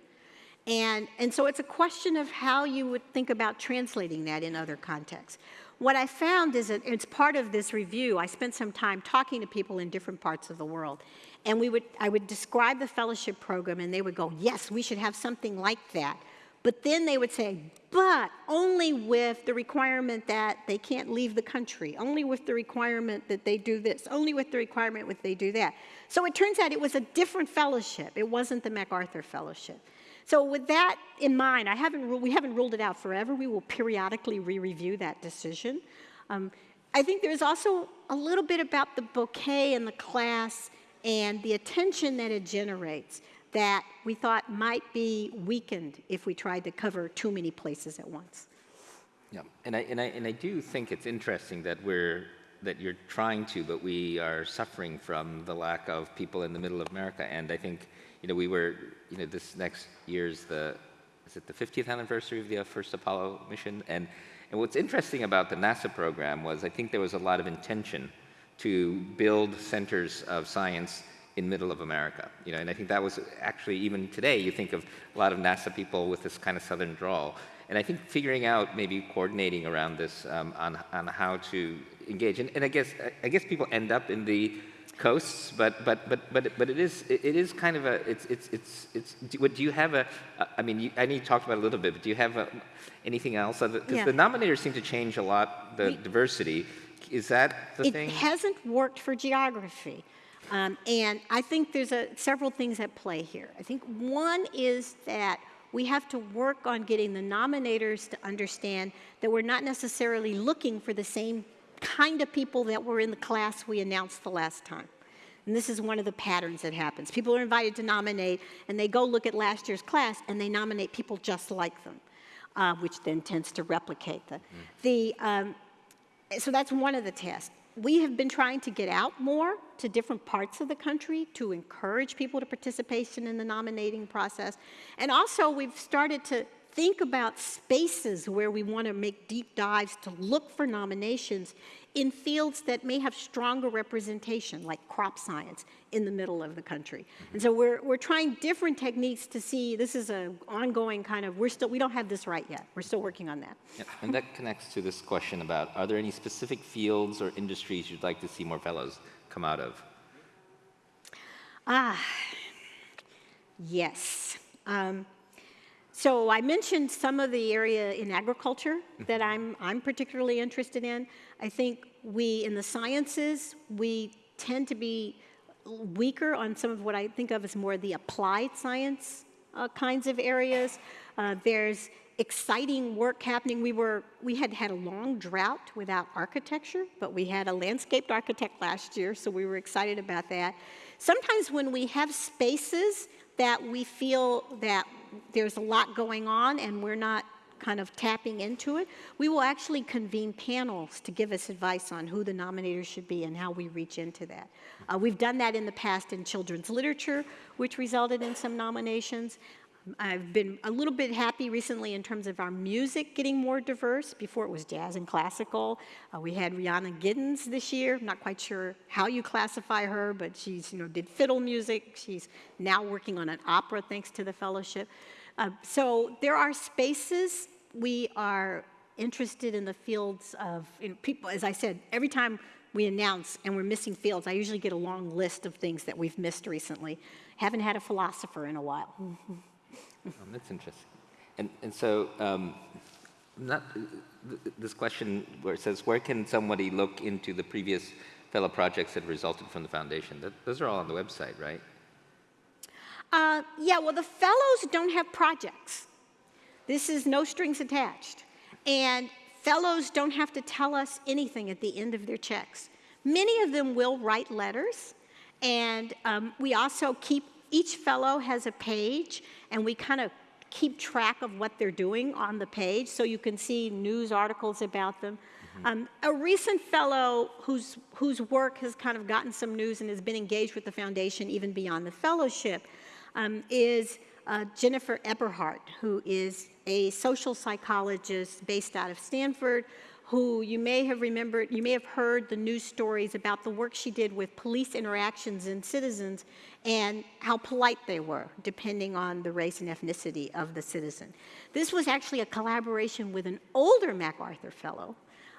And, and so it's a question of how you would think about translating that in other contexts. What I found is that it's part of this review. I spent some time talking to people in different parts of the world. And we would, I would describe the fellowship program, and they would go, Yes, we should have something like that. But then they would say, But only with the requirement that they can't leave the country, only with the requirement that they do this, only with the requirement that they do that. So it turns out it was a different fellowship. It wasn't the MacArthur Fellowship. So with that in mind, I haven't we haven't ruled it out forever. We will periodically re-review that decision. Um, I think there's also a little bit about the bouquet and the class and the attention that it generates that we thought might be weakened if we tried to cover too many places at once. Yeah, and I, and I, and I do think it's interesting that we're, that you're trying to, but we are suffering from the lack of people in the middle of America. And I think, you know, we were, you know, this next year's the, is it the 50th anniversary of the uh, first Apollo mission? And, and what's interesting about the NASA program was I think there was a lot of intention to build centers of science in middle of America. You know, and I think that was actually even today you think of a lot of NASA people with this kind of southern drawl. And I think figuring out maybe coordinating around this um, on, on how to engage. And, and I guess I guess people end up in the coasts, but but but but but it is it is kind of a it's it's it's it's. Do, what, do you have a? I mean, you, I know you talked about it a little bit, but do you have a, anything else? Because Yeah. the nominators seem to change a lot. The diversity is that the it thing? It hasn't worked for geography. Um, and I think there's a, several things at play here. I think one is that we have to work on getting the nominators to understand that we're not necessarily looking for the same kind of people that were in the class we announced the last time. And this is one of the patterns that happens. People are invited to nominate, and they go look at last year's class, and they nominate people just like them. uh, which then tends to replicate the, the um, so that's one of the tests. We have been trying to get out more to different parts of the country to encourage people to participation in the nominating process. And also we've started to think about spaces where we want to make deep dives to look for nominations in fields that may have stronger representation, like crop science, in the middle of the country. And so we're, we're trying different techniques to see, this is an ongoing kind of, we're still, we don't have this right yet. We're still working on that. Yeah, and that connects to this question about, are there any specific fields or industries you'd like to see more fellows come out of? Ah, yes. Um, so I mentioned some of the area in agriculture that I'm, I'm particularly interested in. I think we, in the sciences, we tend to be weaker on some of what I think of as more the applied science uh, kinds of areas. Uh, there's exciting work happening. We were, we had had a long drought without architecture, but we had a landscaped architect last year, so we were excited about that. Sometimes when we have spaces that we feel that there's a lot going on and we're not kind of tapping into it, we will actually convene panels to give us advice on who the nominators should be and how we reach into that. Uh, we've done that in the past in children's literature, which resulted in some nominations. I've been a little bit happy recently in terms of our music getting more diverse. Before it was jazz and classical. Uh, we had Rhiannon Giddens this year. I'm not quite sure how you classify her, but she's, you know, did fiddle music. She's now working on an opera thanks to the fellowship. Uh, so there are spaces we are interested in the fields of you know, people. As I said, every time we announce and we're missing fields, I usually get a long list of things that we've missed recently. Haven't had a philosopher in a while. Oh, that's interesting. And, and so, um, not, this question where it says, where can somebody look into the previous fellow projects that resulted from the foundation? That, those are all on the website, right? Uh, yeah, well, the fellows don't have projects. This is no strings attached. And fellows don't have to tell us anything at the end of their checks. Many of them will write letters, and um, we also keep, each fellow has a page, and we kind of keep track of what they're doing on the page, so you can see news articles about them. Mm-hmm. Um, a recent fellow whose, whose work has kind of gotten some news and has been engaged with the foundation even beyond the fellowship um, is uh, Jennifer Eberhardt, who is a social psychologist based out of Stanford, who you may have remembered, you may have heard the news stories about the work she did with police interactions and citizens and how polite they were, depending on the race and ethnicity of the citizen. This was actually a collaboration with an older MacArthur Fellow,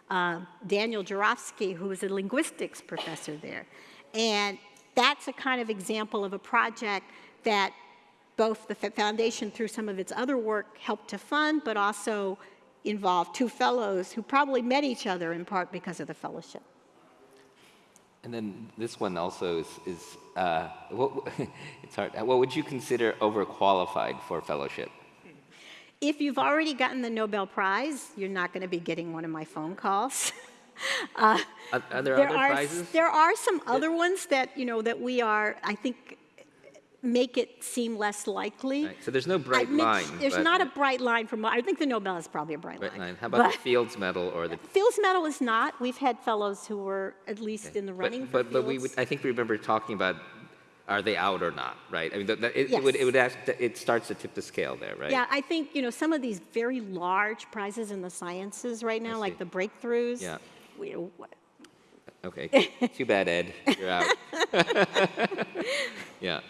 uh, Daniel Jurafsky, who was a linguistics professor there. And that's a kind of example of a project that both the foundation through some of its other work helped to fund, but also involved two fellows who probably met each other in part because of the fellowship. And then this one also is, is uh, what, it's hard. What would you consider overqualified for fellowship? If you've already gotten the Nobel Prize, you're not going to be getting one of my phone calls. uh, are, are, there, there other are, prizes? There are some other ones that, you know, that we are, I think, make it seem less likely. Right. So there's no bright line. There's not a bright line from, I think the Nobel is probably a bright, bright line. line. How about the Fields Medal or the? Fields Medal is not. We've had fellows who were at least okay. in the running but, but, but we would, I think we remember talking about are they out or not, right? I mean, it, yes. it, would, it would ask, it starts to tip the scale there, right? Yeah, I think, you know, some of these very large prizes in the sciences right now, like the breakthroughs. Yeah. We, uh, okay, too bad, Ed, you're out. yeah.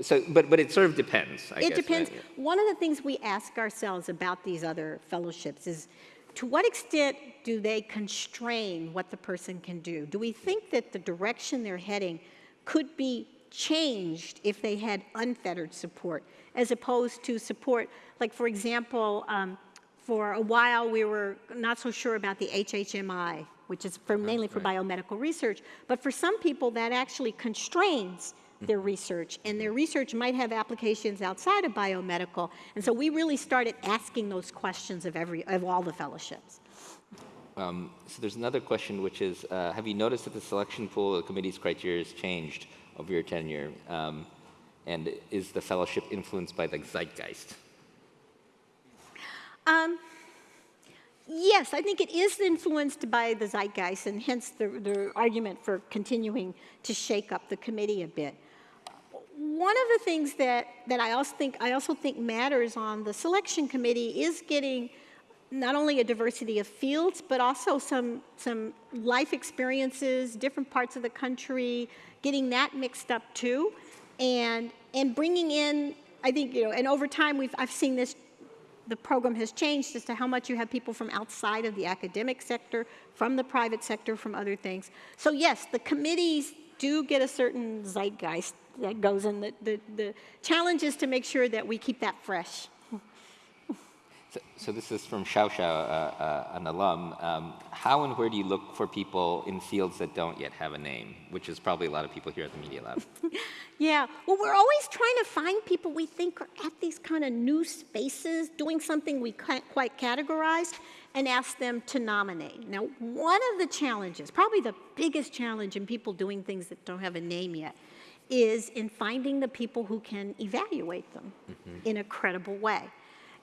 So, but, but it sort of depends, I it guess, depends. Right? One of the things we ask ourselves about these other fellowships is, to what extent do they constrain what the person can do? Do we think that the direction they're heading could be changed if they had unfettered support, as opposed to support, like for example, um, for a while we were not so sure about the HHMI, which is for, mainly for right. biomedical research, but for some people that actually constrains their research, and their research might have applications outside of biomedical. And so we really started asking those questions of every of all the fellowships. Um, so there's another question, which is, uh, have you noticed that the selection pool of the committee's criteria has changed over your tenure? Um, and is the fellowship influenced by the zeitgeist? Um, yes, I think it is influenced by the zeitgeist, and hence the, the argument for continuing to shake up the committee a bit. One of the things that, that I also think I also think matters on the selection committee is getting not only a diversity of fields, but also some some life experiences, different parts of the country, getting that mixed up too, and and bringing in. I think you know, and over time we've I've seen this the program has changed as to how much you have people from outside of the academic sector, from the private sector, from other things. So yes, the committees do get a certain zeitgeist that goes in. The, the, the challenge is to make sure that we keep that fresh. So, so this is from Xiao Xiao, uh, uh, an alum. Um, how and where do you look for people in fields that don't yet have a name, which is probably a lot of people here at the Media Lab? yeah, well, we're always trying to find people we think are at these kind of new spaces, doing something we can't quite categorize, and ask them to nominate. Now, one of the challenges, probably the biggest challenge in people doing things that don't have a name yet, is in finding the people who can evaluate them mm-hmm. in a credible way.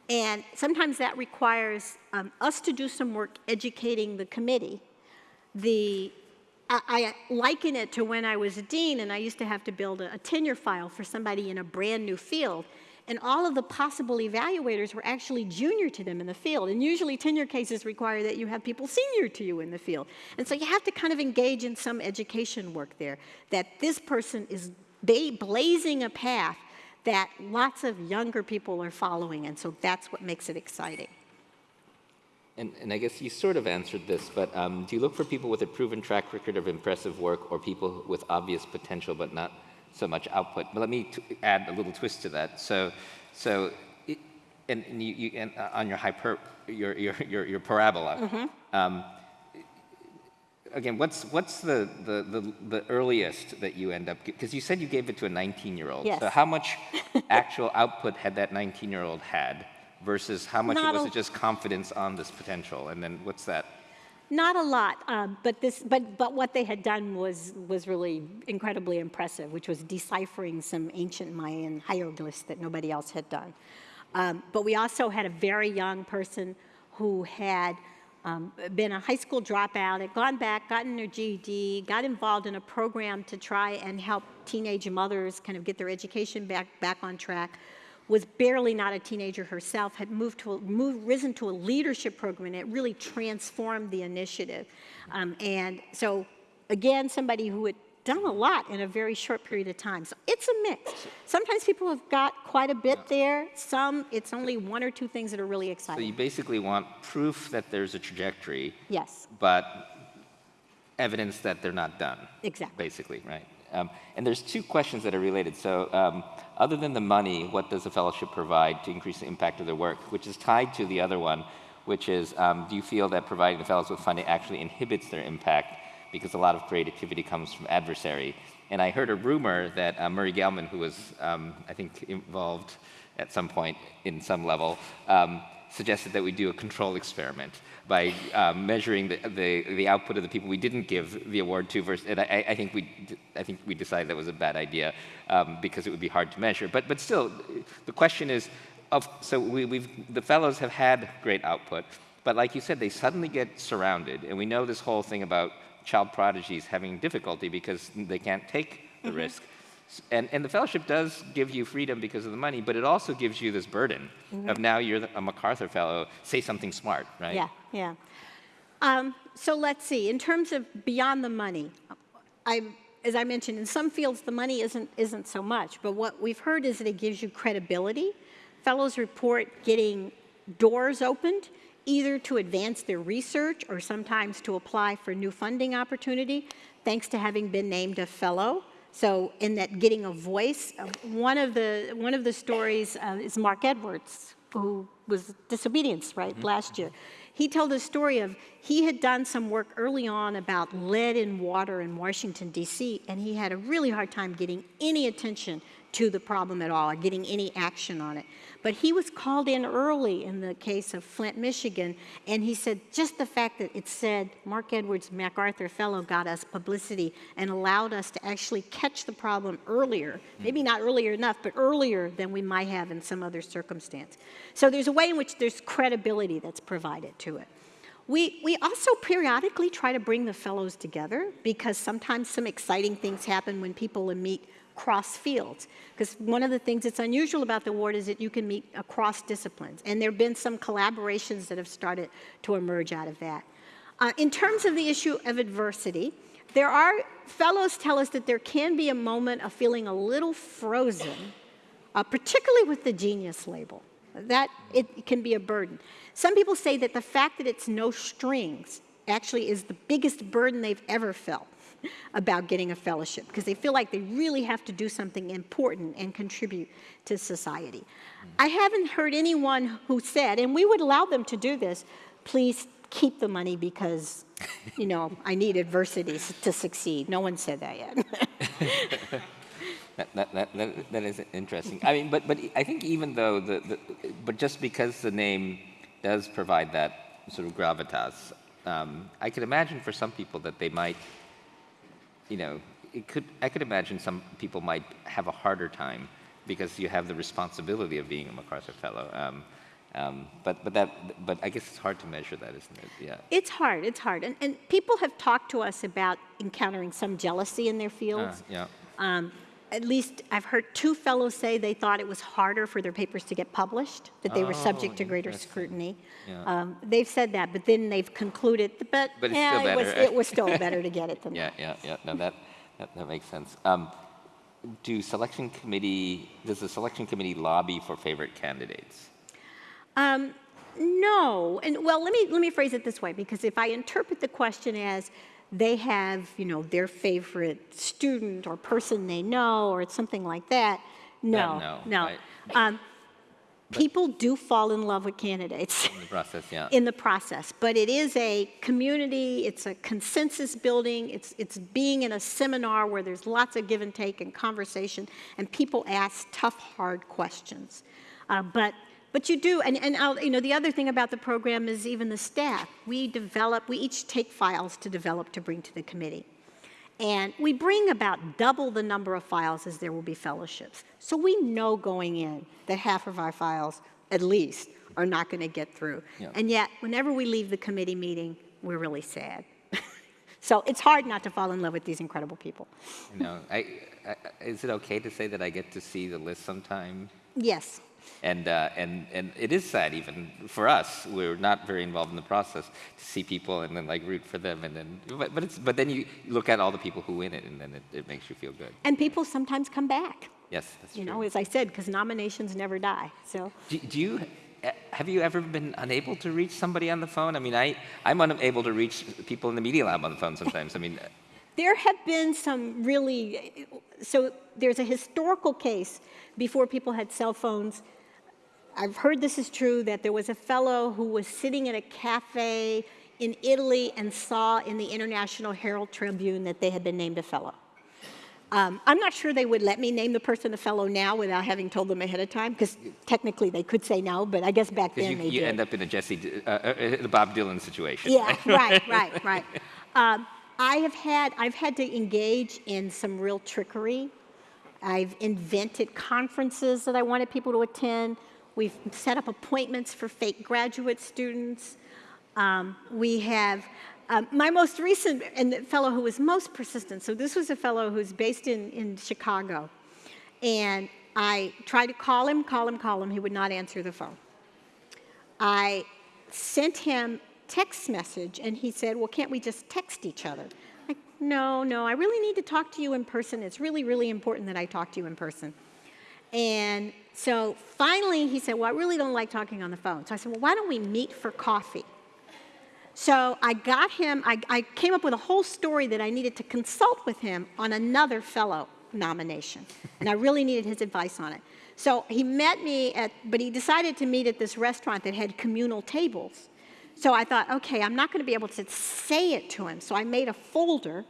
And sometimes that requires um, us to do some work educating the committee. The, I, I, liken it to when I was a dean and I used to have to build a, a tenure file for somebody in a brand new field. And all of the possible evaluators were actually junior to them in the field. And usually tenure cases require that you have people senior to you in the field. And so you have to kind of engage in some education work there, that this person is blazing a path that lots of younger people are following, and so that's what makes it exciting. And, and I guess you sort of answered this, but um, do you look for people with a proven track record of impressive work or people with obvious potential but not so much output? But let me add a little twist to that. So, so it, and, and, you, you and uh, on your, hyper, your, your, your, your parabola, mm -hmm. um, again, what's what's the, the, the, the, earliest that you end up, because you said you gave it to a 19-year-old. Yes. So how much actual output had that 19-year-old had versus how much was it just confidence on this potential? And then what's that? Not a lot, um, but this, but but what they had done was was really incredibly impressive, which was deciphering some ancient Mayan hieroglyphs that nobody else had done. Um, but we also had a very young person who had um, been a high school dropout, had gone back, gotten their GED, got involved in a program to try and help teenage mothers kind of get their education back, back on track, was barely not a teenager herself, had moved to a, moved, risen to a leadership program, and it really transformed the initiative. Um, and so, again, somebody who had done a lot in a very short period of time. So it's a mix. Sometimes people have got quite a bit there. Some, it's only one or two things that are really exciting. So you basically want proof that there's a trajectory. Yes. But evidence that they're not done. Exactly. Basically, right? Um, and there's two questions that are related. So um, other than the money, what does the fellowship provide to increase the impact of their work? Which is tied to the other one, which is, um, do you feel that providing the fellows with funding actually inhibits their impact because a lot of creativity comes from adversary. And I heard a rumor that uh, Murray Gell-Mann, who was, um, I think, involved at some point in some level, um, suggested that we do a control experiment by um, measuring the, the, the, output of the people we didn't give the award to versus, and I, I think we, I think we decided that was a bad idea um, because it would be hard to measure. But, but still, the question is, of, so we, we've, the fellows have had great output, but like you said, they suddenly get surrounded, and we know this whole thing about child prodigies having difficulty because they can't take the mm -hmm. risk. And, and the fellowship does give you freedom because of the money, but it also gives you this burden mm -hmm. of now you're a MacArthur Fellow, say something smart, right? Yeah, yeah. Um, so let's see, in terms of beyond the money, I, as I mentioned, in some fields the money isn't, isn't so much, but what we've heard is that it gives you credibility. Fellows report getting doors opened either to advance their research or sometimes to apply for new funding opportunity, thanks to having been named a fellow. So in that getting a voice, uh, one of the, one of the stories uh, is Marc Edwards, who was disobedience, right, mm -hmm. last year. He told a story of, he had done some work early on about lead in water in Washington, D.C., and he had a really hard time getting any attention to the problem at all or getting any action on it. But he was called in early in the case of Flint, Michigan, and he said just the fact that it said Marc Edwards MacArthur Fellow got us publicity and allowed us to actually catch the problem earlier, maybe not earlier enough, but earlier than we might have in some other circumstance. So there's a way in which there's credibility that's provided to it. We, we also periodically try to bring the fellows together because sometimes some exciting things happen when people meet cross fields. Because one of the things that's unusual about the award is that you can meet across disciplines. And there have been some collaborations that have started to emerge out of that. Uh, in terms of the issue of adversity, there are, fellows tell us that there can be a moment of feeling a little frozen, uh, particularly with the genius label. That, it can be a burden. Some people say that the fact that it's no strings actually is the biggest burden they've ever felt about getting a fellowship because they feel like they really have to do something important and contribute to society. I haven't heard anyone who said, and we would allow them to do this, please keep the money because, you know, I need adversity to succeed. No one said that yet. That, that, that, that, is interesting. I mean, but, but I think even though the, the, but just because the name does provide that sort of gravitas, um, I could imagine for some people that they might, you know, it could, I could imagine some people might have a harder time because you have the responsibility of being a MacArthur Fellow. Um, um, but, but, that, but I guess it's hard to measure that, isn't it? Yeah. It's hard, it's hard. And, and people have talked to us about encountering some jealousy in their fields. Uh, yeah. Um, at least I've heard two fellows say they thought it was harder for their papers to get published, that they were subject to greater scrutiny. Yeah. Um, they've said that, but then they've concluded, but, But yeah, it, was, it was still better to get it than Yeah, that. yeah, yeah. No, that, that, that makes sense. Um, do selection committee, does the selection committee lobby for favorite candidates? Um, no, and well, let me let me phrase it this way because if I interpret the question as they have, you know, their favorite student or person they know or it's something like that, no, no, no. right. Um, people do fall in love with candidates. In the process, yeah. in the process. But it is a community, it's a consensus building, it's, it's being in a seminar where there's lots of give and take and conversation, and people ask tough, hard questions. Uh, but, but you do, and, and I'll, you know, the other thing about the program is even the staff. We develop, we each take files to develop to bring to the committee. And we bring about double the number of files as there will be fellowships. So we know going in that half of our files, at least, are not going to get through. Yeah. And yet, whenever we leave the committee meeting, we're really sad. so it's hard not to fall in love with these incredible people. You know, I, I, is it okay to say that I get to see the list sometime? Yes. And, uh, and, and it is sad even for us, we're not very involved in the process, to see people and then like root for them and then, but, but, it's, but then you look at all the people who win it and then it, it makes you feel good. And people sometimes come back, Yes, that's you true. know, as I said, because nominations never die. So Do, do you, have you ever been unable to reach somebody on the phone? I mean, I, I'm unable to reach people in the Media Lab on the phone sometimes. I mean, There have been some really, so there's a historical case before people had cell phones. I've heard this is true that there was a fellow who was sitting at a cafe in Italy and saw in the International Herald Tribune that they had been named a fellow. Um, I'm not sure they would let me name the person a fellow now without having told them ahead of time, because technically they could say no, but I guess back then you, they you did. end up in a Jesse, uh, uh, the Bob Dylan situation. Yeah, right, right, right. Um, I have had, I've had to engage in some real trickery. I've invented conferences that I wanted people to attend. We've set up appointments for fake graduate students. Um, we have, um, my most recent, and the fellow who was most persistent, so this was a fellow who's based in, in Chicago. And I tried to call him, call him, call him. He would not answer the phone. I sent him text message and he said, well, can't we just text each other? Like, no, no, I really need to talk to you in person. It's really, really important that I talk to you in person. And so finally he said, well, I really don't like talking on the phone. So I said, well, why don't we meet for coffee? So I got him, I, I came up with a whole story that I needed to consult with him on another fellow nomination. And I really needed his advice on it. So he met me at, but he decided to meet at this restaurant that had communal tables. So I thought, okay, I'm not going to be able to say it to him. So I made a folder,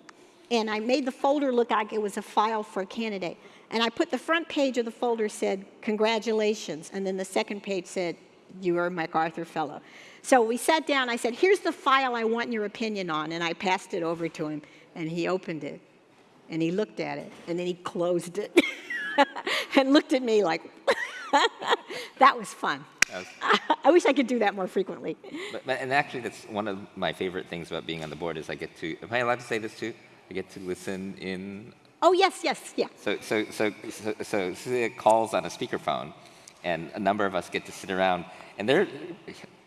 and I made the folder look like it was a file for a candidate. And I put the front page of the folder said, congratulations, and then the second page said, you are a MacArthur Fellow. So we sat down, I said, here's the file I want your opinion on, and I passed it over to him, and he opened it, and he looked at it, and then he closed it, and looked at me like, that was fun. I wish I could do that more frequently. But, but, and actually, that's one of my favorite things about being on the board is I get to, am I allowed to say this too? I get to listen in. Oh, yes, yes, yeah. So, so, so, so, so Celia calls on a speakerphone, and a number of us get to sit around, and they're,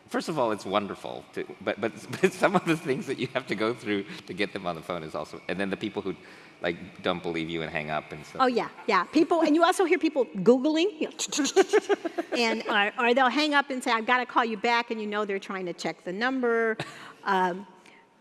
first of all, it's wonderful, to, but, but, but some of the things that you have to go through to get them on the phone is also, and then the people who like don't believe you and hang up and stuff. Oh yeah, yeah. People, and you also hear people Googling, and or, or, they'll hang up and say, I've got to call you back, and you know they're trying to check the number. Um,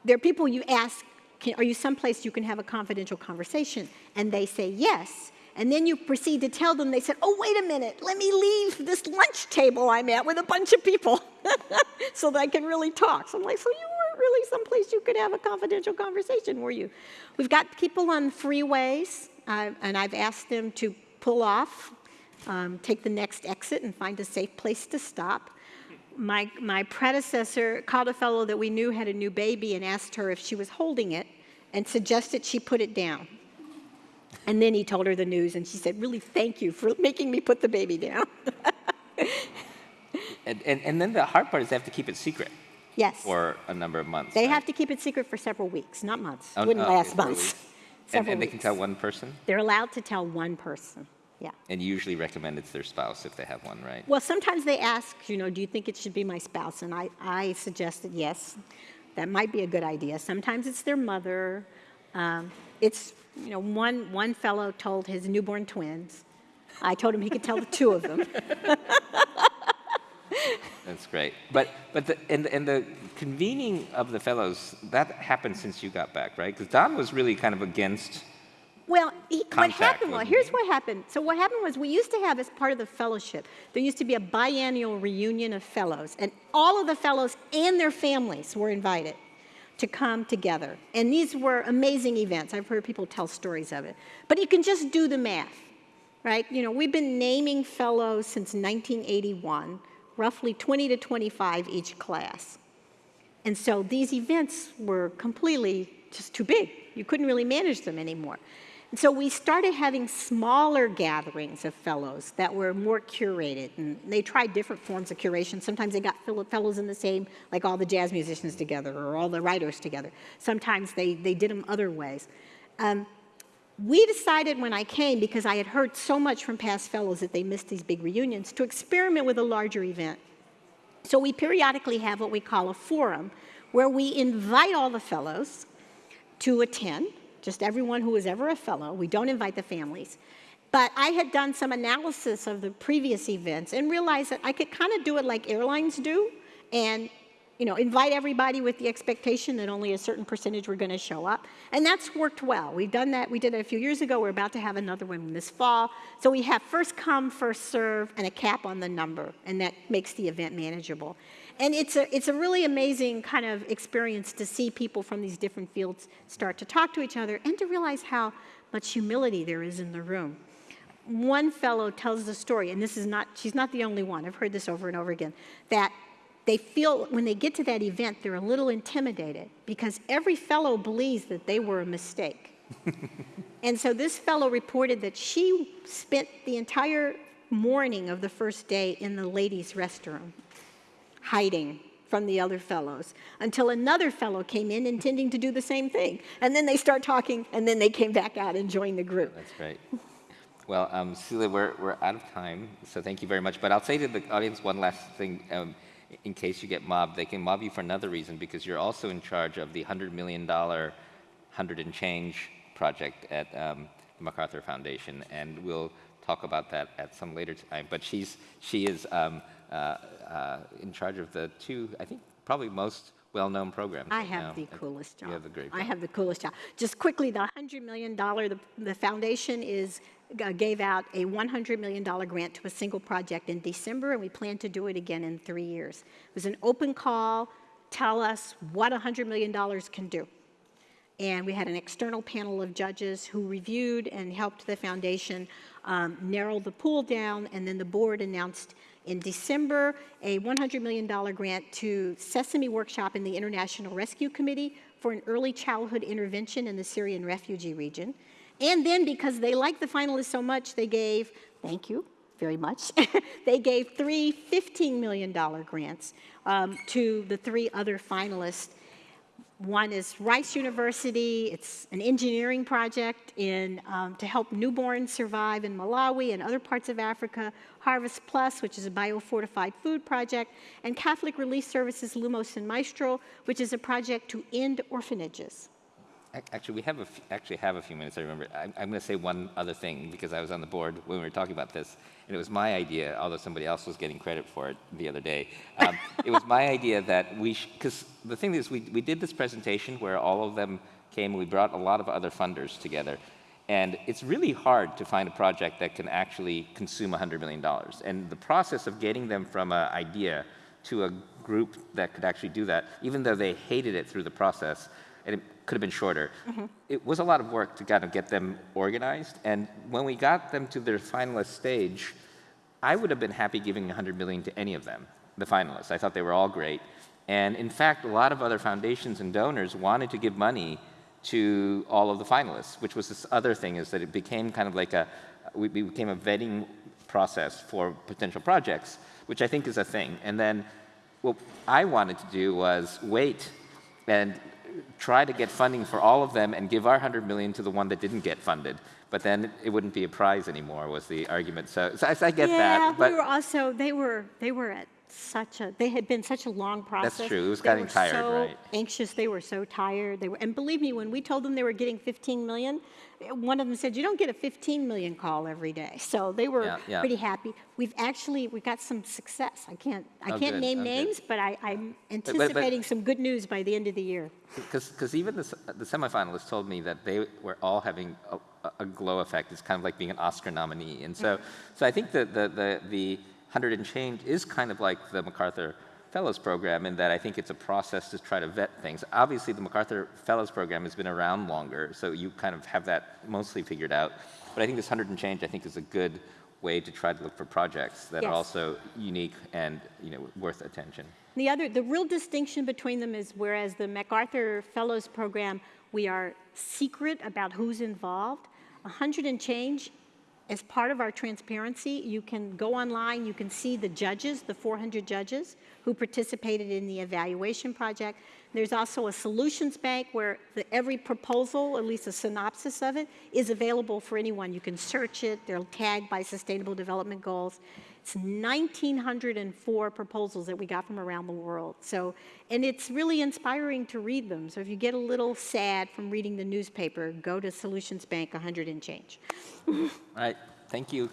there are people you ask, can, are you someplace you can have a confidential conversation? And they say yes. And then you proceed to tell them, they said, oh, wait a minute, let me leave this lunch table I'm at with a bunch of people so that I can really talk. So I'm like, so you really someplace you could have a confidential conversation, were you? We've got people on freeways, uh, and I've asked them to pull off, um, take the next exit, and find a safe place to stop. My, my predecessor called a fellow that we knew had a new baby and asked her if she was holding it and suggested she put it down. And then he told her the news, and she said, really, thank you for making me put the baby down. and, and, and then the hard part is they have to keep it secret. Yes. For a number of months. They right? have to keep it secret for several weeks, not months. Oh, Wouldn't oh, last okay, months. And, and, they can tell one person? They're allowed to tell one person, yeah. And you usually recommend it's their spouse if they have one, right? Well, sometimes they ask, you know, do you think it should be my spouse? And I, I suggested yes, that might be a good idea. Sometimes it's their mother. Um, it's, you know, one, one fellow told his newborn twins. I told him he could tell the two of them. That's great. But, but the, and, and the convening of the fellows, that happened since you got back, right? Because Don was really kind of against well, he, what happened was, here's what happened. So what happened was we used to have as part of the fellowship, there used to be a biannual reunion of fellows, and all of the fellows and their families were invited to come together. And these were amazing events. I've heard people tell stories of it. But you can just do the math, right? You know, we've been naming fellows since 1981 roughly 20 to 25 each class. And so these events were completely just too big. You couldn't really manage them anymore. And so we started having smaller gatherings of fellows that were more curated. And they tried different forms of curation. Sometimes they got fellows in the same, like all the jazz musicians together or all the writers together. Sometimes they, they did them other ways. Um, we decided when I came, because I had heard so much from past fellows that they missed these big reunions, to experiment with a larger event. So we periodically have what we call a forum, where we invite all the fellows to attend, just everyone who was ever a fellow. We don't invite the families. But I had done some analysis of the previous events and realized that I could kind of do it like airlines do and you know, invite everybody with the expectation that only a certain percentage were going to show up. And that's worked well. We've done that. We did it a few years ago. We're about to have another one this fall. So we have first come, first serve, and a cap on the number, and that makes the event manageable. And it's a, it's a really amazing kind of experience to see people from these different fields start to talk to each other and to realize how much humility there is in the room. One fellow tells the story, and this is not, she's not the only one, I've heard this over and over again, that they feel when they get to that event, they're a little intimidated because every fellow believes that they were a mistake. and so this fellow reported that she spent the entire morning of the first day in the ladies' restroom, hiding from the other fellows, until another fellow came in intending to do the same thing. And then they start talking, and then they came back out and joined the group. That's great. Well, um, Celia, we're, we're out of time, so thank you very much. But I'll say to the audience one last thing. Um, in case you get mobbed. They can mob you for another reason because you're also in charge of the $100 million, 100 and change project at um, the MacArthur Foundation, and we'll talk about that at some later time. But she's, she is um, uh, uh, in charge of the two, I think, probably most well-known programs. I have the coolest job. You have the great job. I have the coolest job. Just quickly, the $100 million, the, the foundation is gave out a $100 million grant to a single project in December, and we plan to do it again in three years. It was an open call, tell us what $100 million can do. and we had an external panel of judges who reviewed and helped the foundation um, narrow the pool down, and then the board announced in December a $100 million grant to Sesame Workshop and the International Rescue Committee for an early childhood intervention in the Syrian refugee region. And then because they liked the finalists so much, they gave, thank you very much, they gave three $15 million grants um, to the three other finalists. One is Rice University. It's an engineering project in, um, to help newborns survive in Malawi and other parts of Africa. Harvest Plus, which is a biofortified food project. And Catholic Relief Services Lumos and Maestral, which is a project to end orphanages. Ac- Actually, we have a f- actually have a few minutes. I remember. I'm, I'm going to say one other thing because I was on the board when we were talking about this, and it was my idea. Although somebody else was getting credit for it the other day, um, it was my idea that we because the thing is we we did this presentation where all of them came. We brought a lot of other funders together, and it's really hard to find a project that can actually consume $100 million. And the process of getting them from an idea to a group that could actually do that, even though they hated it through the process, and could have been shorter. Mm-hmm. It was a lot of work to kind of get them organized. And when we got them to their finalist stage, I would have been happy giving 100 million to any of them, the finalists. I thought they were all great. And in fact, a lot of other foundations and donors wanted to give money to all of the finalists, which was this other thing is that it became kind of like a, we became a vetting process for potential projects, which I think is a thing. And then what I wanted to do was wait and try to get funding for all of them and give our 100 million to the one that didn't get funded. But then it wouldn't be a prize anymore was the argument. So, so I, I get yeah, that. But we were also, they were, they were at such a, they had been such a long process. That's true. It was They getting tired, so right. anxious, they were so tired. They were, and believe me, when we told them they were getting 15 million, one of them said, you don't get a 15 million call every day. So they were Yeah, yeah. pretty happy. We've actually, we got some success. I can't, I Oh, can't good. name Oh, good. names, but I, I'm but- anticipating some good news by the end of the year. Because even the, the semifinalists told me that they were all having a, a- a glow effect. It's kind of like being an Oscar nominee. And so, so I think that the, the, the 100 and change is kind of like the MacArthur Fellows Program in that I think it's a process to try to vet things. Obviously, the MacArthur Fellows Program has been around longer, so you kind of have that mostly figured out. But I think this 100 and change, I think, is a good way to try to look for projects that are also unique and you know worth attention. The other, the real distinction between them is whereas the MacArthur Fellows Program, we are secret about who's involved. Hundred and change, as part of our transparency, you can go online, you can see the judges, the 400 judges who participated in the evaluation project. There's also a solutions bank where the, every proposal, at least a synopsis of it, is available for anyone. You can search it, they're tagged by Sustainable Development Goals. It's 1,904 proposals that we got from around the world. So, and it's really inspiring to read them. So if you get a little sad from reading the newspaper, go to Solutions Bank 100 and change. All right, thank you.